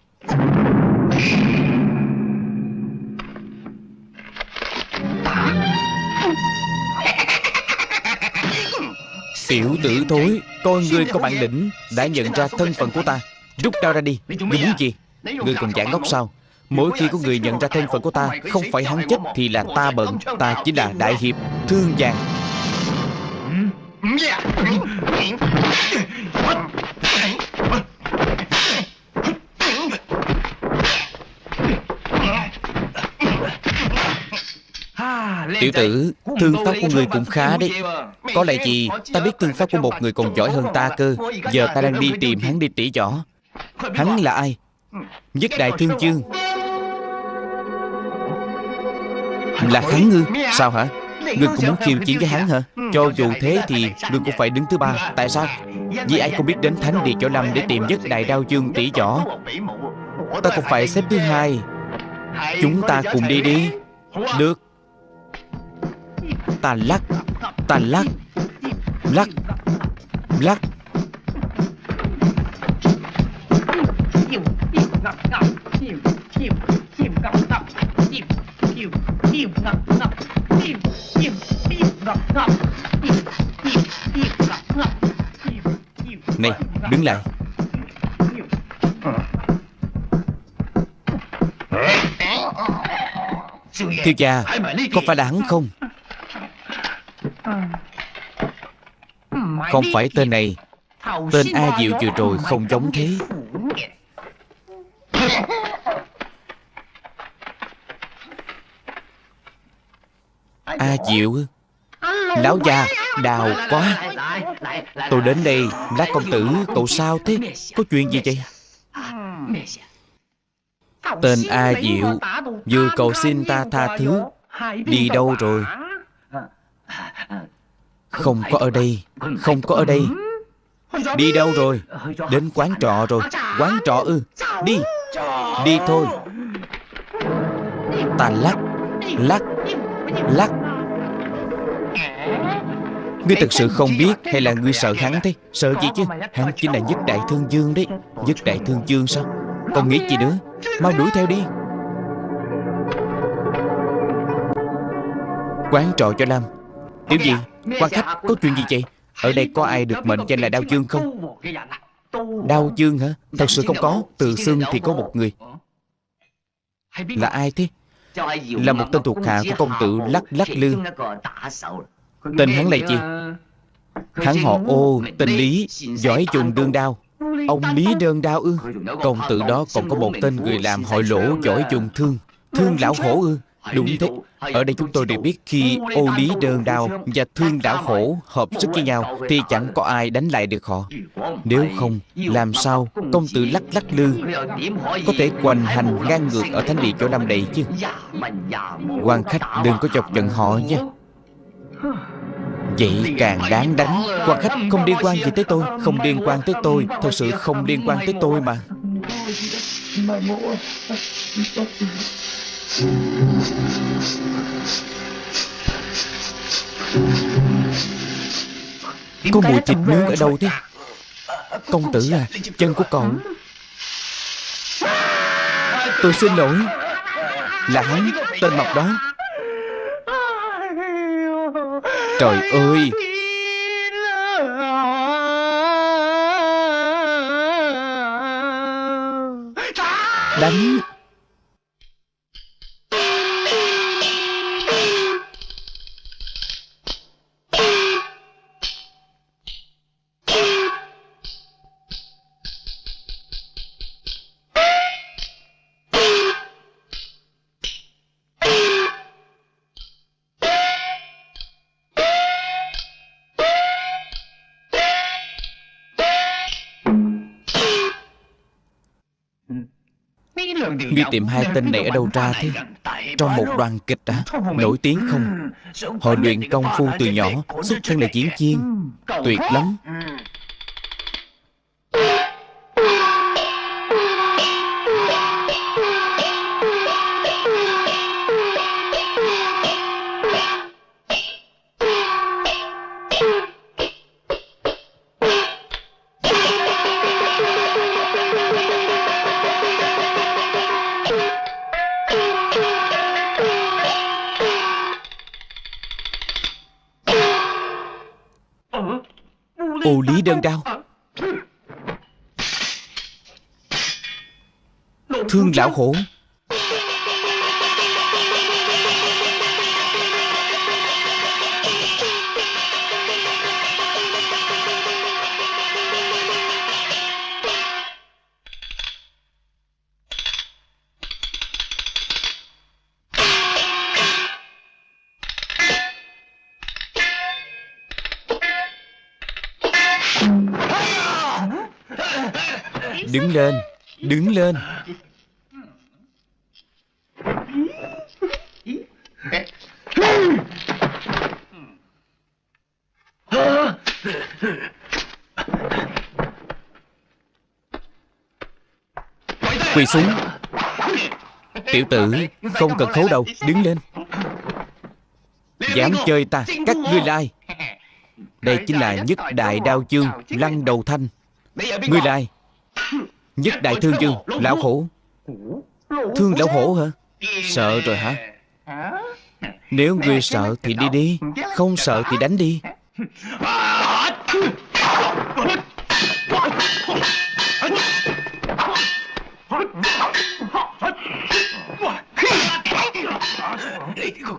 Tiểu tử thối Coi ngươi có bản lĩnh Đã nhận ra thân phận của ta Rút đao ra đi Ngươi muốn gì Ngươi còn giả ngốc sao Mỗi khi có người nhận ra thân phận của ta Không phải hắn chết thì là ta bận Ta chính là đại hiệp Thương vàng Tiểu tử Thương pháp của người cũng khá đấy Có lẽ gì Ta biết thương pháp của một người còn giỏi hơn ta cơ Giờ ta đang đi tìm hắn đi tỉ võ Hắn là ai Nhất đại thương chương Là hắn ngư Sao hả Ngươi cũng muốn khiêu chiến với hắn hả Cho dù thế thì Ngươi cũng phải đứng thứ ba Tại sao Vì ai không biết đến Thánh Địa Chỗ Lâm Để tìm nhất đại đao dương tỷ võ Ta cũng phải xếp thứ hai Chúng ta cùng đi đi Được Ta lắc Ta lắc Lắc Lắc. Này, đứng lại. Thiếu gia, Có phải là hắn không? Không phải tên này. Tên A Diệu vừa rồi không giống thế. A Diệu? Lão già Đào quá. Tôi đến đây Lát công tử Cậu sao thế? Có chuyện gì vậy? Tên A Diệu Vừa cầu xin ta tha thứ Đi đâu rồi không có ở đây. Không có ở đây. Đi đâu rồi? Đến quán trọ rồi. Quán trọ ư? Đi. Đi thôi. Ta lắc Lắc Lắc. Ngươi thật sự không biết Hay là ngươi sợ hắn thế? Sợ gì chứ? Hắn chính là nhất đại thương dương đấy. Nhất đại thương dương sao? Còn nghĩ gì nữa? Mau đuổi theo đi. Quán trọ cho Lam. Tiểu gì Quan khách có chuyện gì vậy? Ở đây có ai được mệnh danh là Đao Dương không? Đao Dương hả? Thật sự không có. Từ xương thì có một người. Là ai thế? Là một tên thuộc hạ của công tử Lắc Lắc Lư. Tên hắn là gì Hắn họ ô Tên Lý Giỏi dùng đương đao. Ông Lý đơn đao ư? Công tử đó còn có một tên người làm hội lỗ Giỏi dùng thương. Thương lão hổ ư Đúng thế Ở đây chúng tôi đều biết khi ô lý đơn đao Và thương lão hổ hợp sức với nhau Thì chẳng có ai đánh lại được họ Nếu không Làm sao công tử lắc lắc lư Có thể hoành hành ngang ngược Ở thánh địa chỗ năm đầy chứ quan khách đừng có chọc giận họ nha Vậy càng đáng đánh quan khách không liên quan gì tới tôi Không liên quan tới tôi Thật sự không liên quan tới tôi mà Có mùi thịt nướng ở đâu thế? Công tử à Chân của cậu Tôi xin lỗi. Là hắn Tên mọc đó. Trời ơi! Đánh tìm hai tên này ở đâu ra thế? Trong một đoàn kịch à Nổi tiếng không? Họ luyện công phu từ nhỏ, Xuất thân là diễn viên. Tuyệt lắm. Đơn đao Thương lão hổ lên. Đứng lên. Quỳ xuống. Tiểu tử Không cần khấu đầu Đứng lên. Dám chơi ta. Cắt ngươi lai Đây chính là nhất đại đao chương Lăng đầu thanh. Ngươi lai Nhất đại thương dương Lão hổ Thương lão hổ hả? Sợ rồi hả? Nếu ngươi sợ thì đi đi Không sợ thì đánh đi.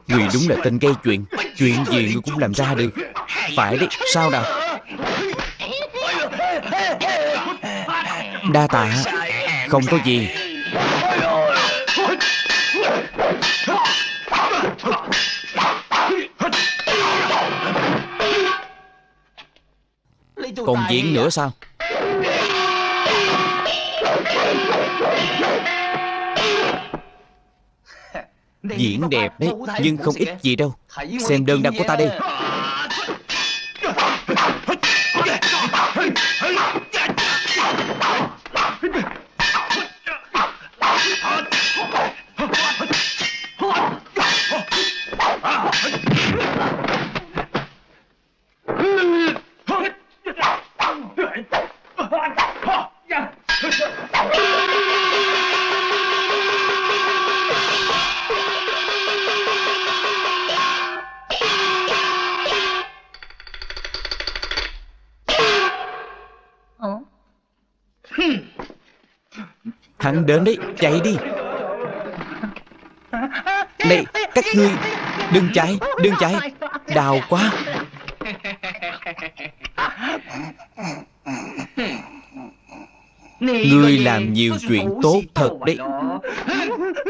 Ngươi đúng là tên gây chuyện Chuyện gì ngươi cũng làm ra được. Phải đấy, sao nào? Đa tạ. Không có gì. Còn diễn nữa sao? Diễn đẹp đấy, Nhưng không ít gì đâu. Xem đơn đăng của ta đi. Hắn đến đấy, chạy đi. Này, các ngươi Đừng chạy, đừng chạy. Đào quá. Ngươi làm nhiều chuyện tốt thật đấy.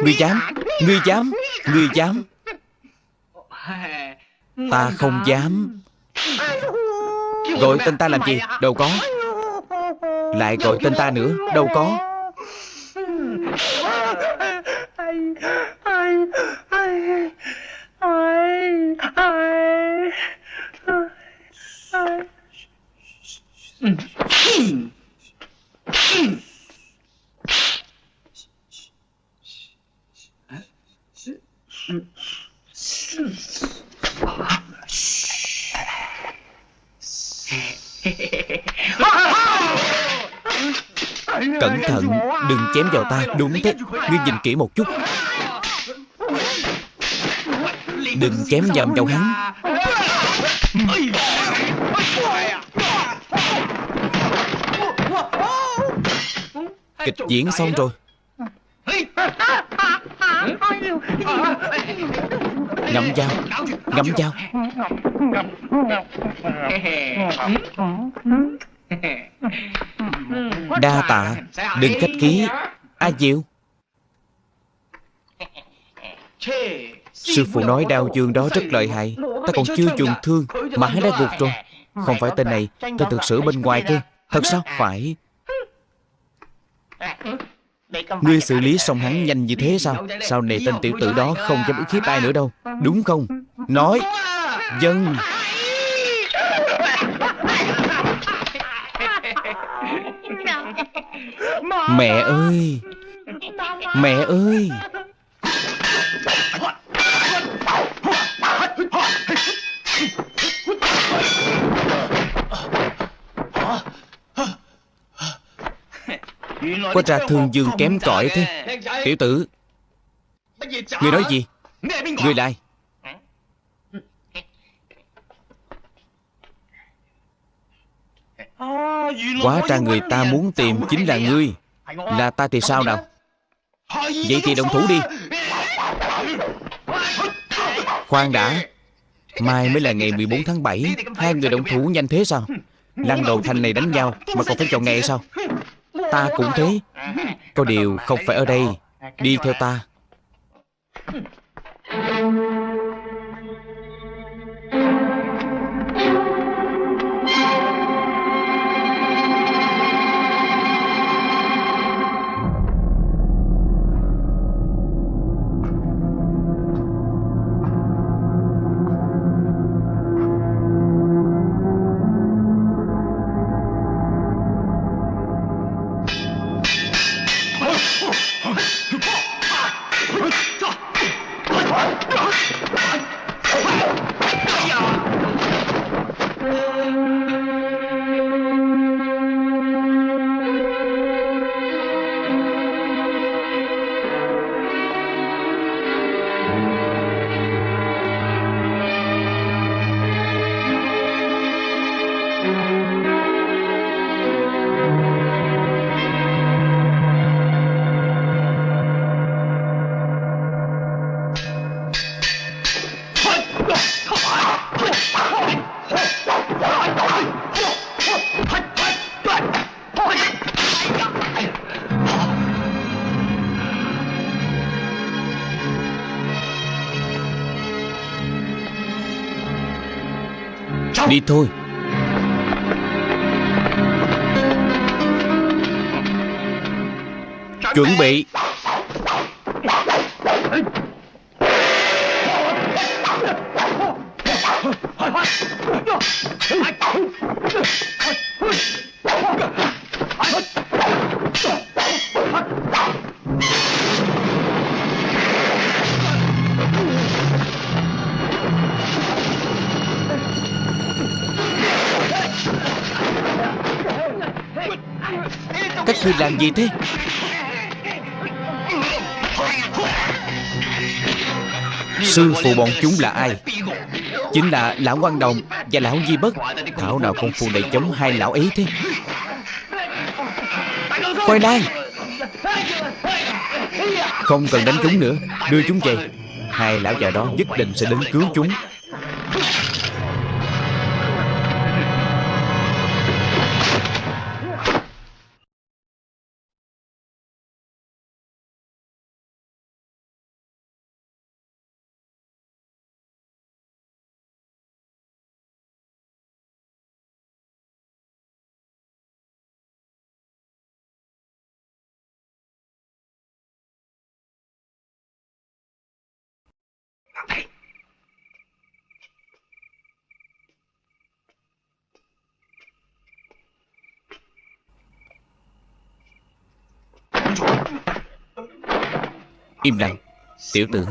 Ngươi dám, ngươi dám, ngươi dám. Ta không dám. Gọi tên ta làm gì, đâu có. Lại gọi tên ta nữa, đâu có Cẩn thận Đừng chém vào ta. Đúng thế. Ngươi nhìn kỹ một chút. Đừng chém nhầm vào hắn. Kịch diễn xong rồi. Ngậm dao. Ngậm dao. Đa tạ. Đừng khách khí. A Diệu Sư phụ nói đao dương đó rất lợi hại. Ta còn chưa dùng thương Mà hắn đã gục rồi. Không phải tên này Ta thực sự bên ngoài kia. Thật sao? Phải. Ngươi xử lý xong hắn nhanh như thế sao? Sau này tên tiểu tử đó không dám ức hiếp ai nữa đâu? Đúng không? Nói. Dân Mẹ ơi! Mẹ ơi! Quá ra thương dương kém cỏi thế. Tiểu tử Ngươi nói gì? Ngươi lại Quá ra người ta muốn tìm chính là ngươi. Là ta thì sao nào? Vậy thì động thủ đi. Khoan đã. Mai mới là ngày 14 tháng 7 Hai người động thủ nhanh thế sao? Lăng đầu thanh này đánh nhau Mà còn phải chọn ngày sao? Ta cũng thế. Có điều không phải ở đây. Đi theo ta. Đi thôi. Chuẩn bị. Các ngươi làm gì thế? Sư phụ bọn chúng là ai? Chính là Lão Quan Đồng Và Lão Di Bất. Thảo nào công phu này chống hai lão ấy thế? Khoai lang! Không cần đánh chúng nữa, Đưa chúng về. Hai lão già đó nhất định sẽ đến cứu chúng. Im lặng. Tiểu tử,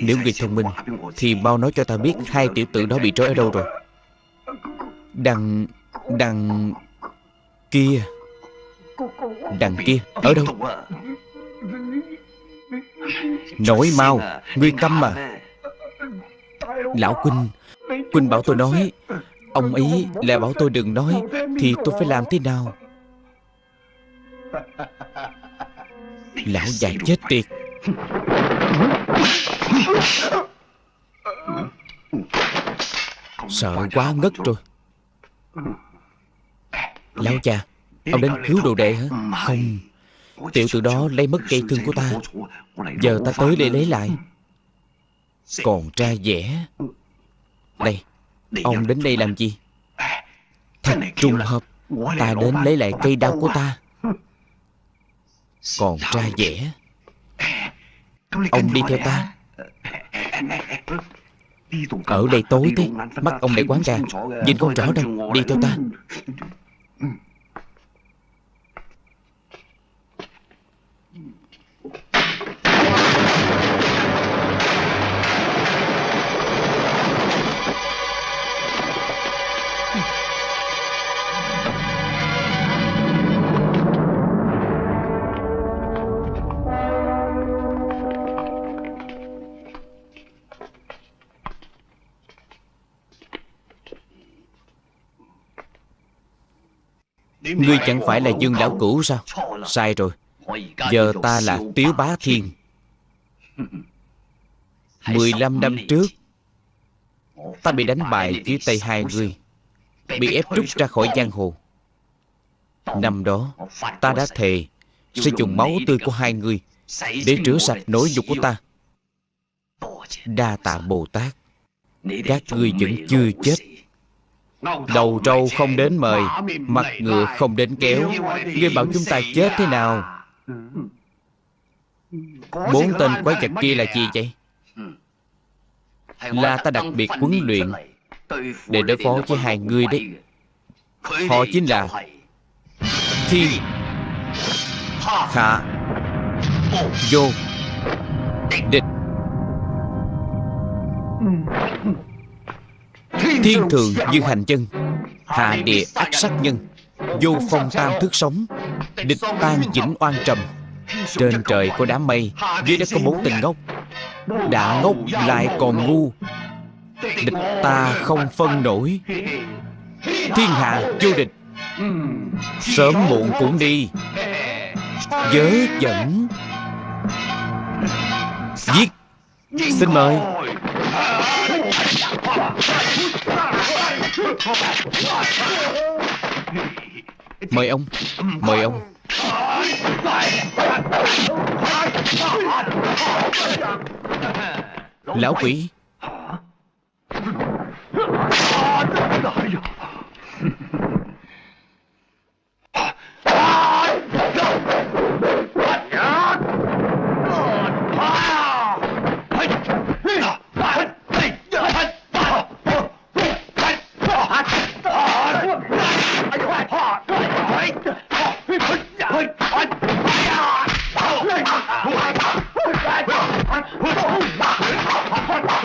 Nếu người thông minh Thì mau nói cho ta biết Hai tiểu tử đó bị trói ở đâu rồi. Đằng Đằng Kia. Đằng kia, Ở đâu? Nói mau Ngươi câm mà Lão Quynh Quynh bảo tôi nói, Ông ấy lại bảo tôi đừng nói, Thì tôi phải làm thế nào? Lão già chết tiệt. Sợ quá ngất rồi. Lão cha, Ông đến cứu đồ đệ hả? Không. Tiểu tử đó lấy mất cây thương của ta. Giờ ta tới để lấy lại. Còn tra vẻ Đây Ông đến đây làm gì? Thật trùng hợp Ta đến lấy lại cây đao của ta. Còn tra vẻ Ông đi theo ta. Ở đây tối thế. Mắt ông để quán ra. Nhìn con rõ đâu Đi theo ta Ngươi chẳng phải là Dương Lão Cửu sao? Sai rồi. Giờ ta là Tiếu Bá Thiên. 15 năm trước Ta bị đánh bại dưới tay hai người Bị ép rút ra khỏi giang hồ. Năm đó Ta đã thề Sẽ dùng máu tươi của hai người Để rửa sạch nỗi nhục của ta. Đa tạ Bồ Tát. Các ngươi vẫn chưa chết Đầu trâu không đến mời Mặt ngựa không đến kéo. Ngươi bảo chúng ta chết thế nào? Bốn tên quái vật kia là gì vậy? Là ta đặc biệt huấn luyện Để đối phó với hai người đấy. Họ chính là Thiên Hạ Vô Địch Thiên thường như hành chân Hạ địa ác sát nhân Vô phong tam thức sống Địch tan chỉnh oan trầm. Trên trời có đám mây Dưới đất có bốn tình ngốc. Đã ngốc lại còn ngu. Địch ta không phân nổi. Thiên hạ vô địch. Sớm muộn cũng đi. Giới dẫn. Giết. Xin mời Mời ông Mời ông. Lão quỷ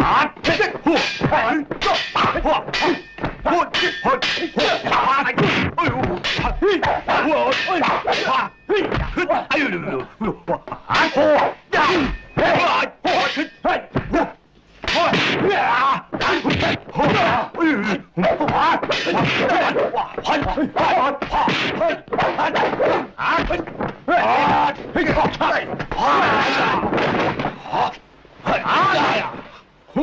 啊！嘿！哎！嘿！嘿！嘿！呀！嘿！Hai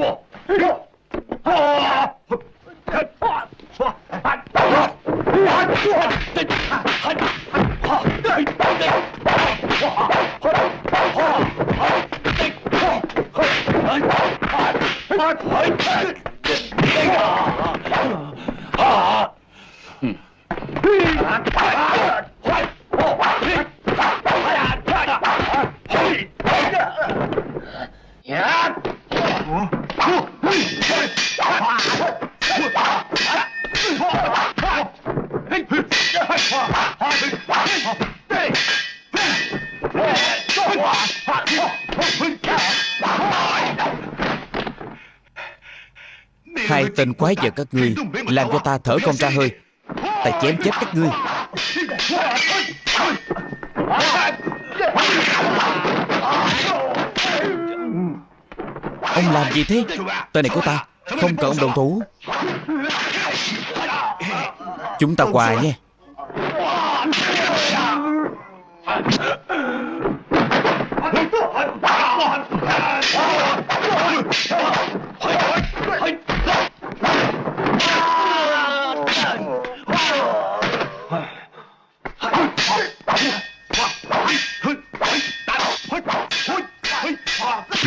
tên quái vật các ngươi, Làm cho ta thở không ra hơi. Ta chém chết các ngươi. Ông làm gì thế? Tên này của ta, Không cần ông đồng thủ Chúng ta quà nha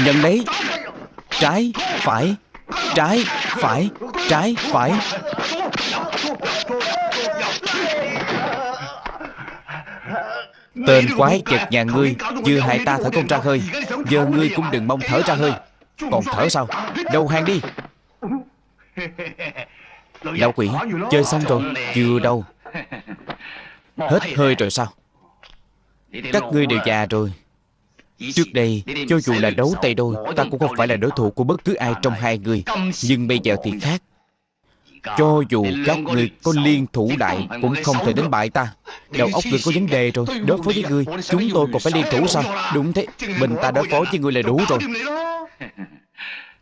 Nhận lấy Trái, phải Trái, phải Trái, phải. Tên quái chật nhà ngươi Vừa hại ta thở không ra hơi. Giờ ngươi cũng đừng mong thở ra hơi. Còn thở sao? Đầu hàng đi. Lão quỷ Chơi xong rồi Chưa đâu. Hết hơi rồi sao? Các ngươi đều già rồi. Trước đây, cho dù là đấu tay đôi, ta cũng không phải là đối thủ của bất cứ ai trong hai người. Nhưng bây giờ thì khác. Cho dù các người có liên thủ đại cũng không thể đánh bại ta. Đầu óc người có vấn đề rồi. Đối phó với người, chúng tôi còn phải liên thủ sao? Đúng thế, mình ta đối phó với người là đủ rồi.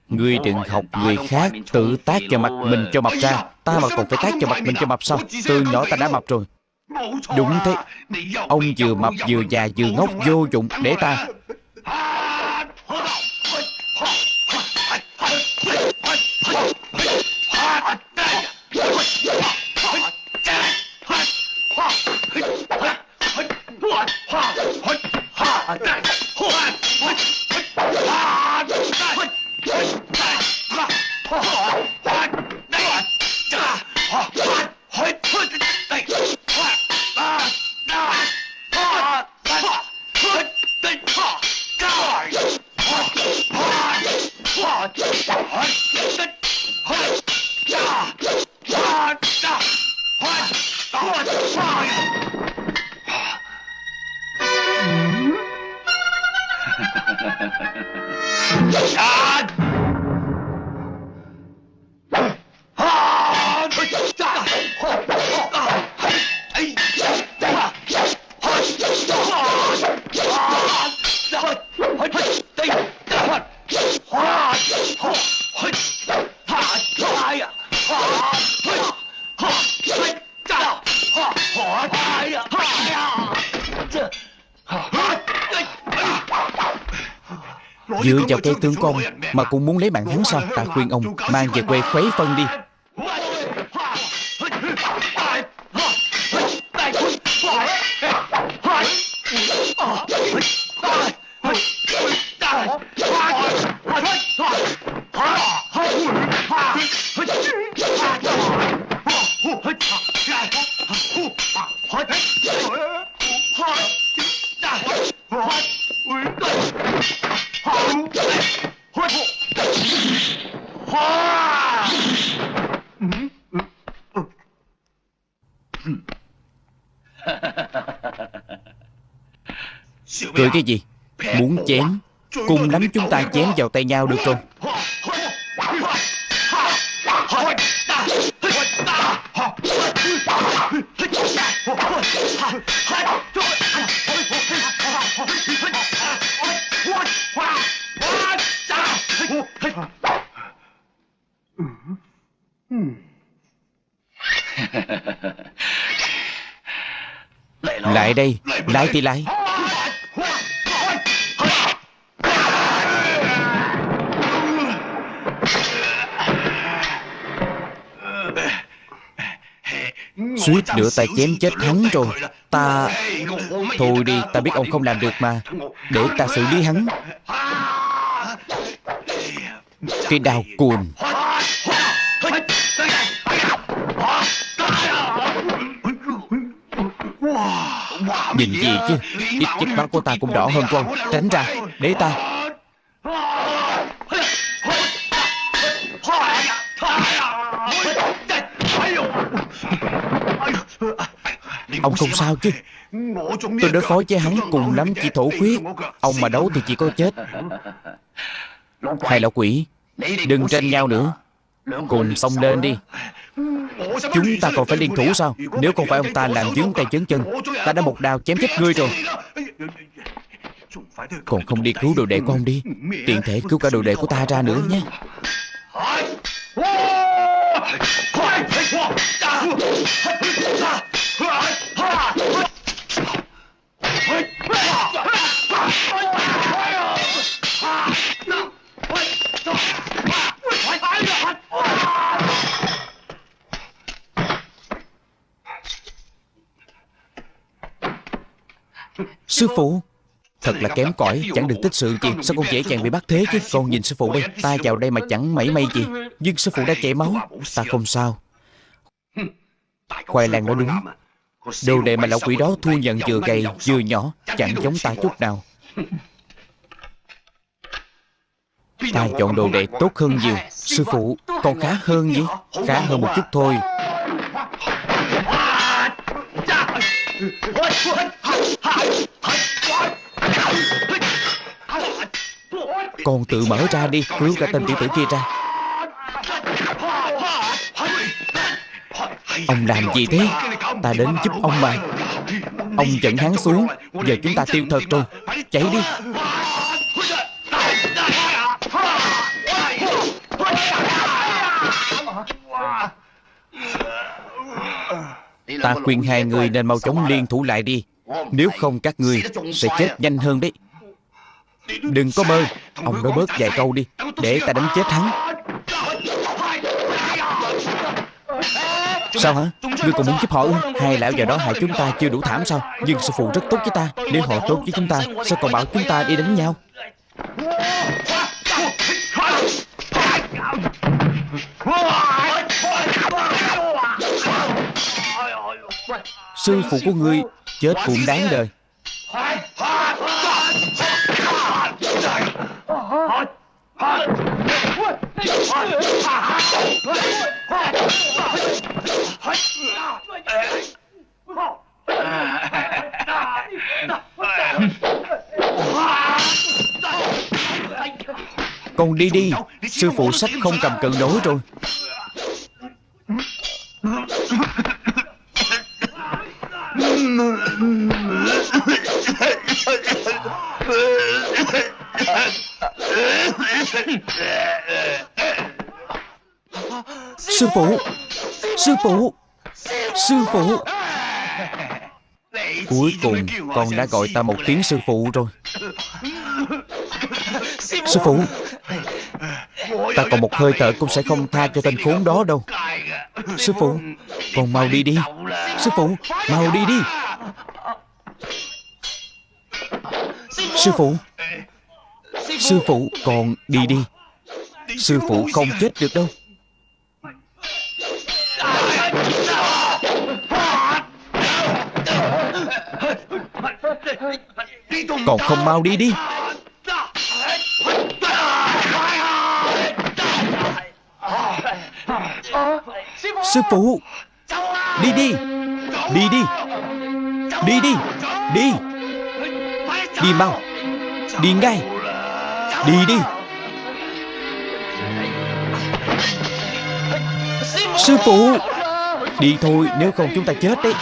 Ngươi đừng học người khác tự tác cho mặt mình cho mập ra Ta mà còn phải tác cho mặt mình cho mập sao Từ nhỏ ta đã mập rồi Đúng thế. Ông vừa mập vừa già vừa ngốc vô dụng Để ta. What? Cây tướng con Mà cũng muốn lấy mạng hắn sao Ta khuyên ông Mang về quê khuấy phân đi Cùng chúng ta chém vào tay nhau được rồi Lại đây Lại thì lại Suýt nữa ta chém chết hắn rồi. Ta Thôi đi, ta biết ông không làm được mà. Để ta xử lý hắn. Cái Đào cuồng Nhìn gì chứ? Ít chất máu của ta cũng đỏ hơn của ông Tránh ra, Để ta. Ông không sao chứ? Tôi đối phó với hắn cùng lắm, chỉ thổ huyết. Ông mà đấu thì chỉ có chết. Hai lão quỷ, Đừng tranh nhau nữa. Cùng xông lên đi. Chúng ta còn phải liên thủ sao? Nếu không phải ông ta làm dướng tay chấn chân, Ta đã một đao chém chết ngươi rồi. Còn không đi cứu đồ đệ của ông đi, Tiện thể cứu cả đồ đệ của ta ra nữa nhé. Sư phụ Thật là kém cỏi Chẳng được tích sự gì Sao con dễ dàng bị bắt thế chứ? Con nhìn sư phụ đây Ta vào đây mà chẳng mảy may gì. Nhưng sư phụ đã chảy máu. Ta không sao. Khoai lang nói đúng. Đồ đệ mà lão quỷ đó thu nhận vừa gầy vừa nhỏ Chẳng giống ta chút nào. Ta chọn đồ đệ tốt hơn nhiều. Sư phụ Con khá hơn nhỉ Khá hơn một chút thôi Con tự mở ra đi, Cứu cả tên tiểu tử kia ra. Ông làm gì thế? Ta đến giúp ông mà. Ông dẫn hắn xuống, Giờ chúng ta tiêu thật rồi. Chạy đi. Ta khuyên hai người nên mau chóng liên thủ lại đi. Nếu không các người sẽ chết nhanh hơn đấy. Đừng có mơ Ông nói bớt vài câu đi Để ta đánh chết hắn. Sao hả? Ngươi còn muốn giúp họ ư? Hai lão già đó hại chúng ta chưa đủ thảm sao? Nhưng sư phụ rất tốt với ta. Nếu họ tốt với chúng ta Sao còn bảo chúng ta đi đánh nhau Sư phụ của ngươi Chết cũng đáng đời. Con đi đi, Sư phụ sách không cầm cự nổi rồi. Sư phụ Sư phụ Sư phụ. Cuối cùng con đã gọi ta một tiếng sư phụ rồi. Sư phụ Ta còn một hơi thở cũng sẽ không tha cho tên khốn đó đâu. Sư phụ Con mau đi đi Sư phụ, Mau đi đi. Sư phụ Sư phụ còn đi đi. Sư phụ không chết được đâu. Còn không mau đi đi. Sư phụ, Đi đi. Đi đi. Đi đi. Đi. Đi mau. Đi ngay. Đi đi. Sư phụ. Đi thôi, nếu không chúng ta chết đấy.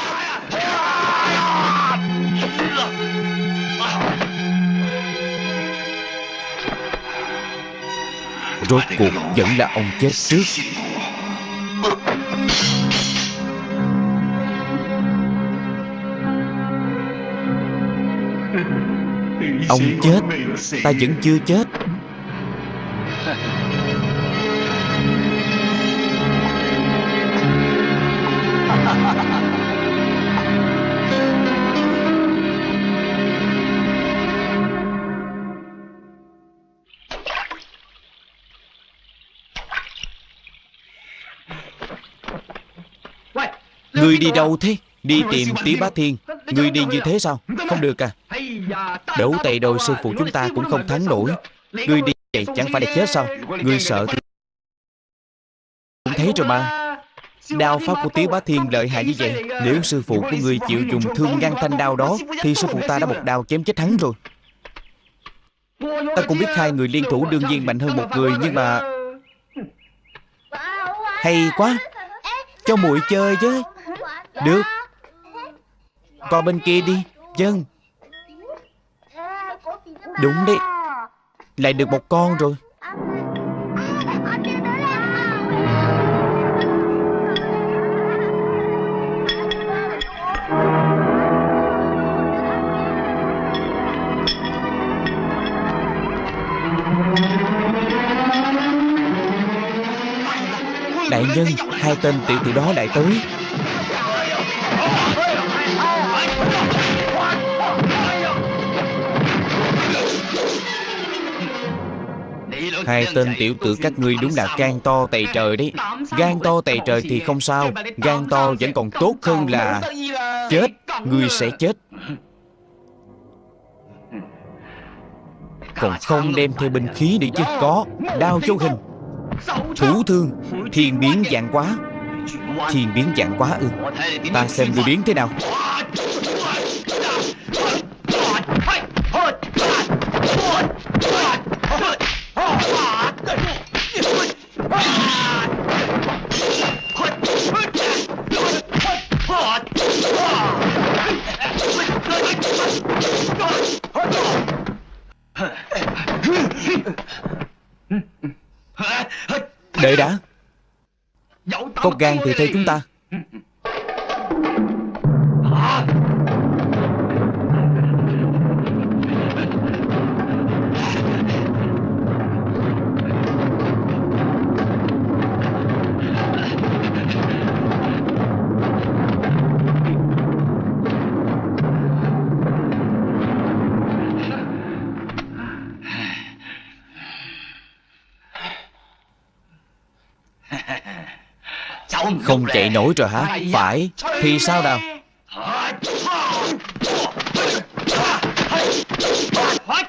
Rốt cuộc vẫn là ông chết trước. Ông chết. Ta vẫn chưa chết. Ngươi đi đâu thế? Đi tìm Tý Bá Thiên. Ngươi đi như thế sao? Không được à Đấu tay đôi sư phụ chúng ta cũng không thắng nổi. Ngươi đi vậy chẳng phải là chết sao? Ngươi sợ thì Cũng thấy rồi mà. Đao pháp của Tiếu Bá Thiên lợi hại như vậy, Nếu sư phụ của ngươi chịu dùng thương ngăn thanh đao đó, Thì sư phụ ta đã một đao chém chết hắn rồi. Ta cũng biết hai người liên thủ đương nhiên mạnh hơn một người, Nhưng mà Hay quá. Cho muội chơi chứ Được. Qua bên kia đi. Dân. Đúng đấy. Lại được một con rồi. Đại nhân, Hai tên tiểu tử đó lại tới. Hai tên tiểu tử các ngươi đúng là gan to tày trời đấy. Gan to tày trời thì không sao. Gan to vẫn còn tốt hơn là Chết. Ngươi sẽ chết. Còn không đem theo binh khí đi chứ. Có. Đao châu hình. Thủ thương. Thiên biến dạng quá. Thiên biến dạng quá ư. Ta xem ngươi biến thế nào Đợi đã. Có gan thì theo chúng ta Không chạy nổi rồi hả? Phải. Thì sao nào? What?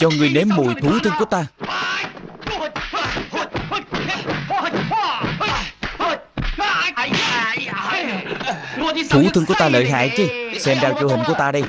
Cho người nếm mùi thú thân của ta. Thú thân của ta lợi hại chứ? Xem đao chịu hình của ta đây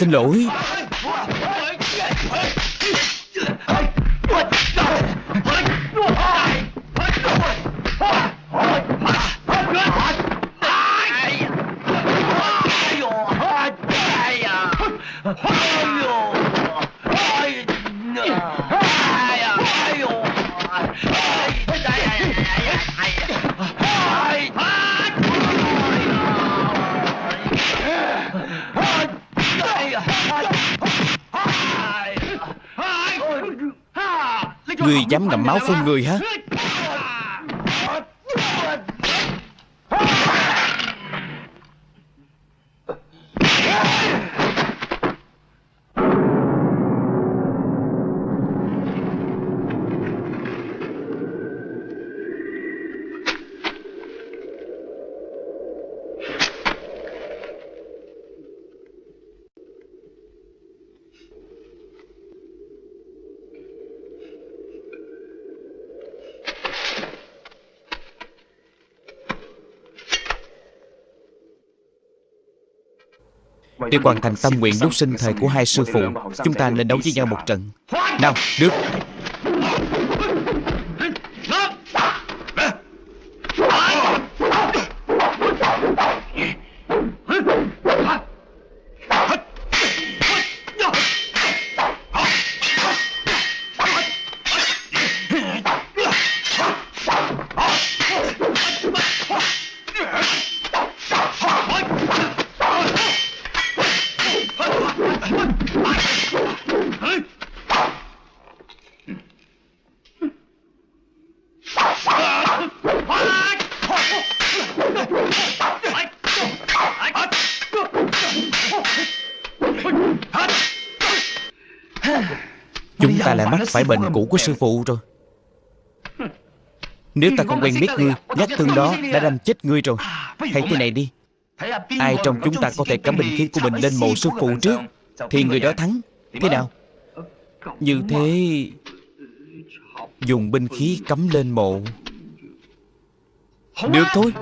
xin lỗi. Dám ngậm máu phun người hả? Để hoàn thành tâm nguyện lúc sinh thời của hai sư phụ Chúng ta nên đấu với nhau một trận. Nào, được Chúng ta lại mắc phải bệnh cũ của sư phụ rồi. Nếu ta không quen biết ngươi Nhát thương đó đã đâm chết ngươi rồi. Hãy thế này đi. Ai trong chúng ta có thể cắm bình khí của mình lên mộ sư phụ trước Thì người đó thắng. Thế nào? Như thế Dùng binh khí cắm lên mộ. Được thôi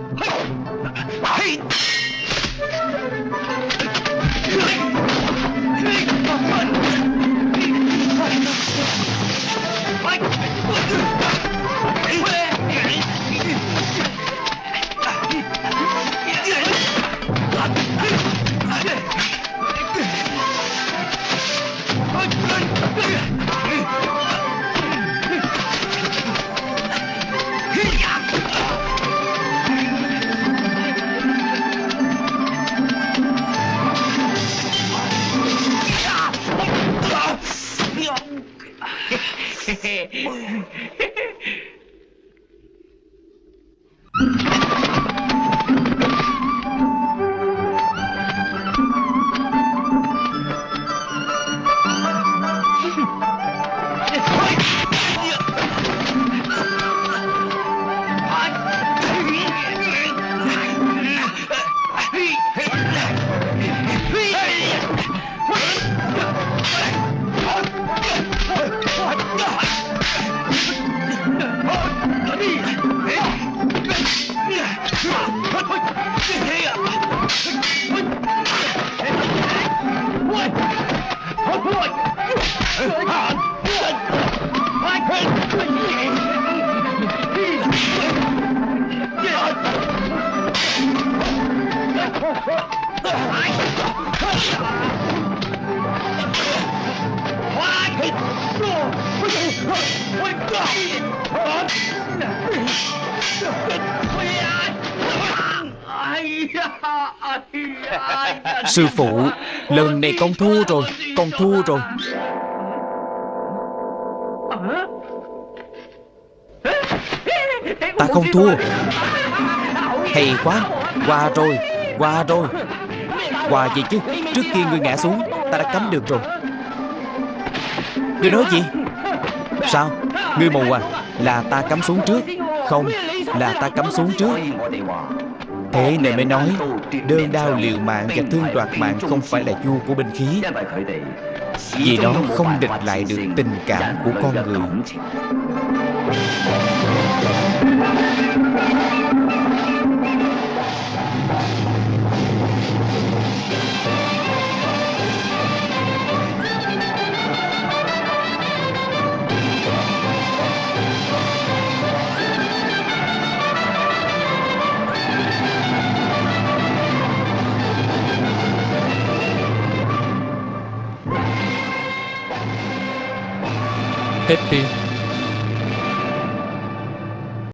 con thua rồi, Con thua rồi. Ta không thua. Hay quá, Qua rồi Qua rồi. Qua gì chứ? Trước khi ngươi ngã xuống, Ta đã cấm được rồi. Ngươi nói gì? Sao? Ngươi mù à? Là ta cắm xuống trước. Không, Là ta cắm xuống trước. Thế này mới nói. Đơn đao liều mạng và thương đoạt mạng Không phải là vua của binh khí. Vì nó không địch lại được tình cảm của con người. Hết phim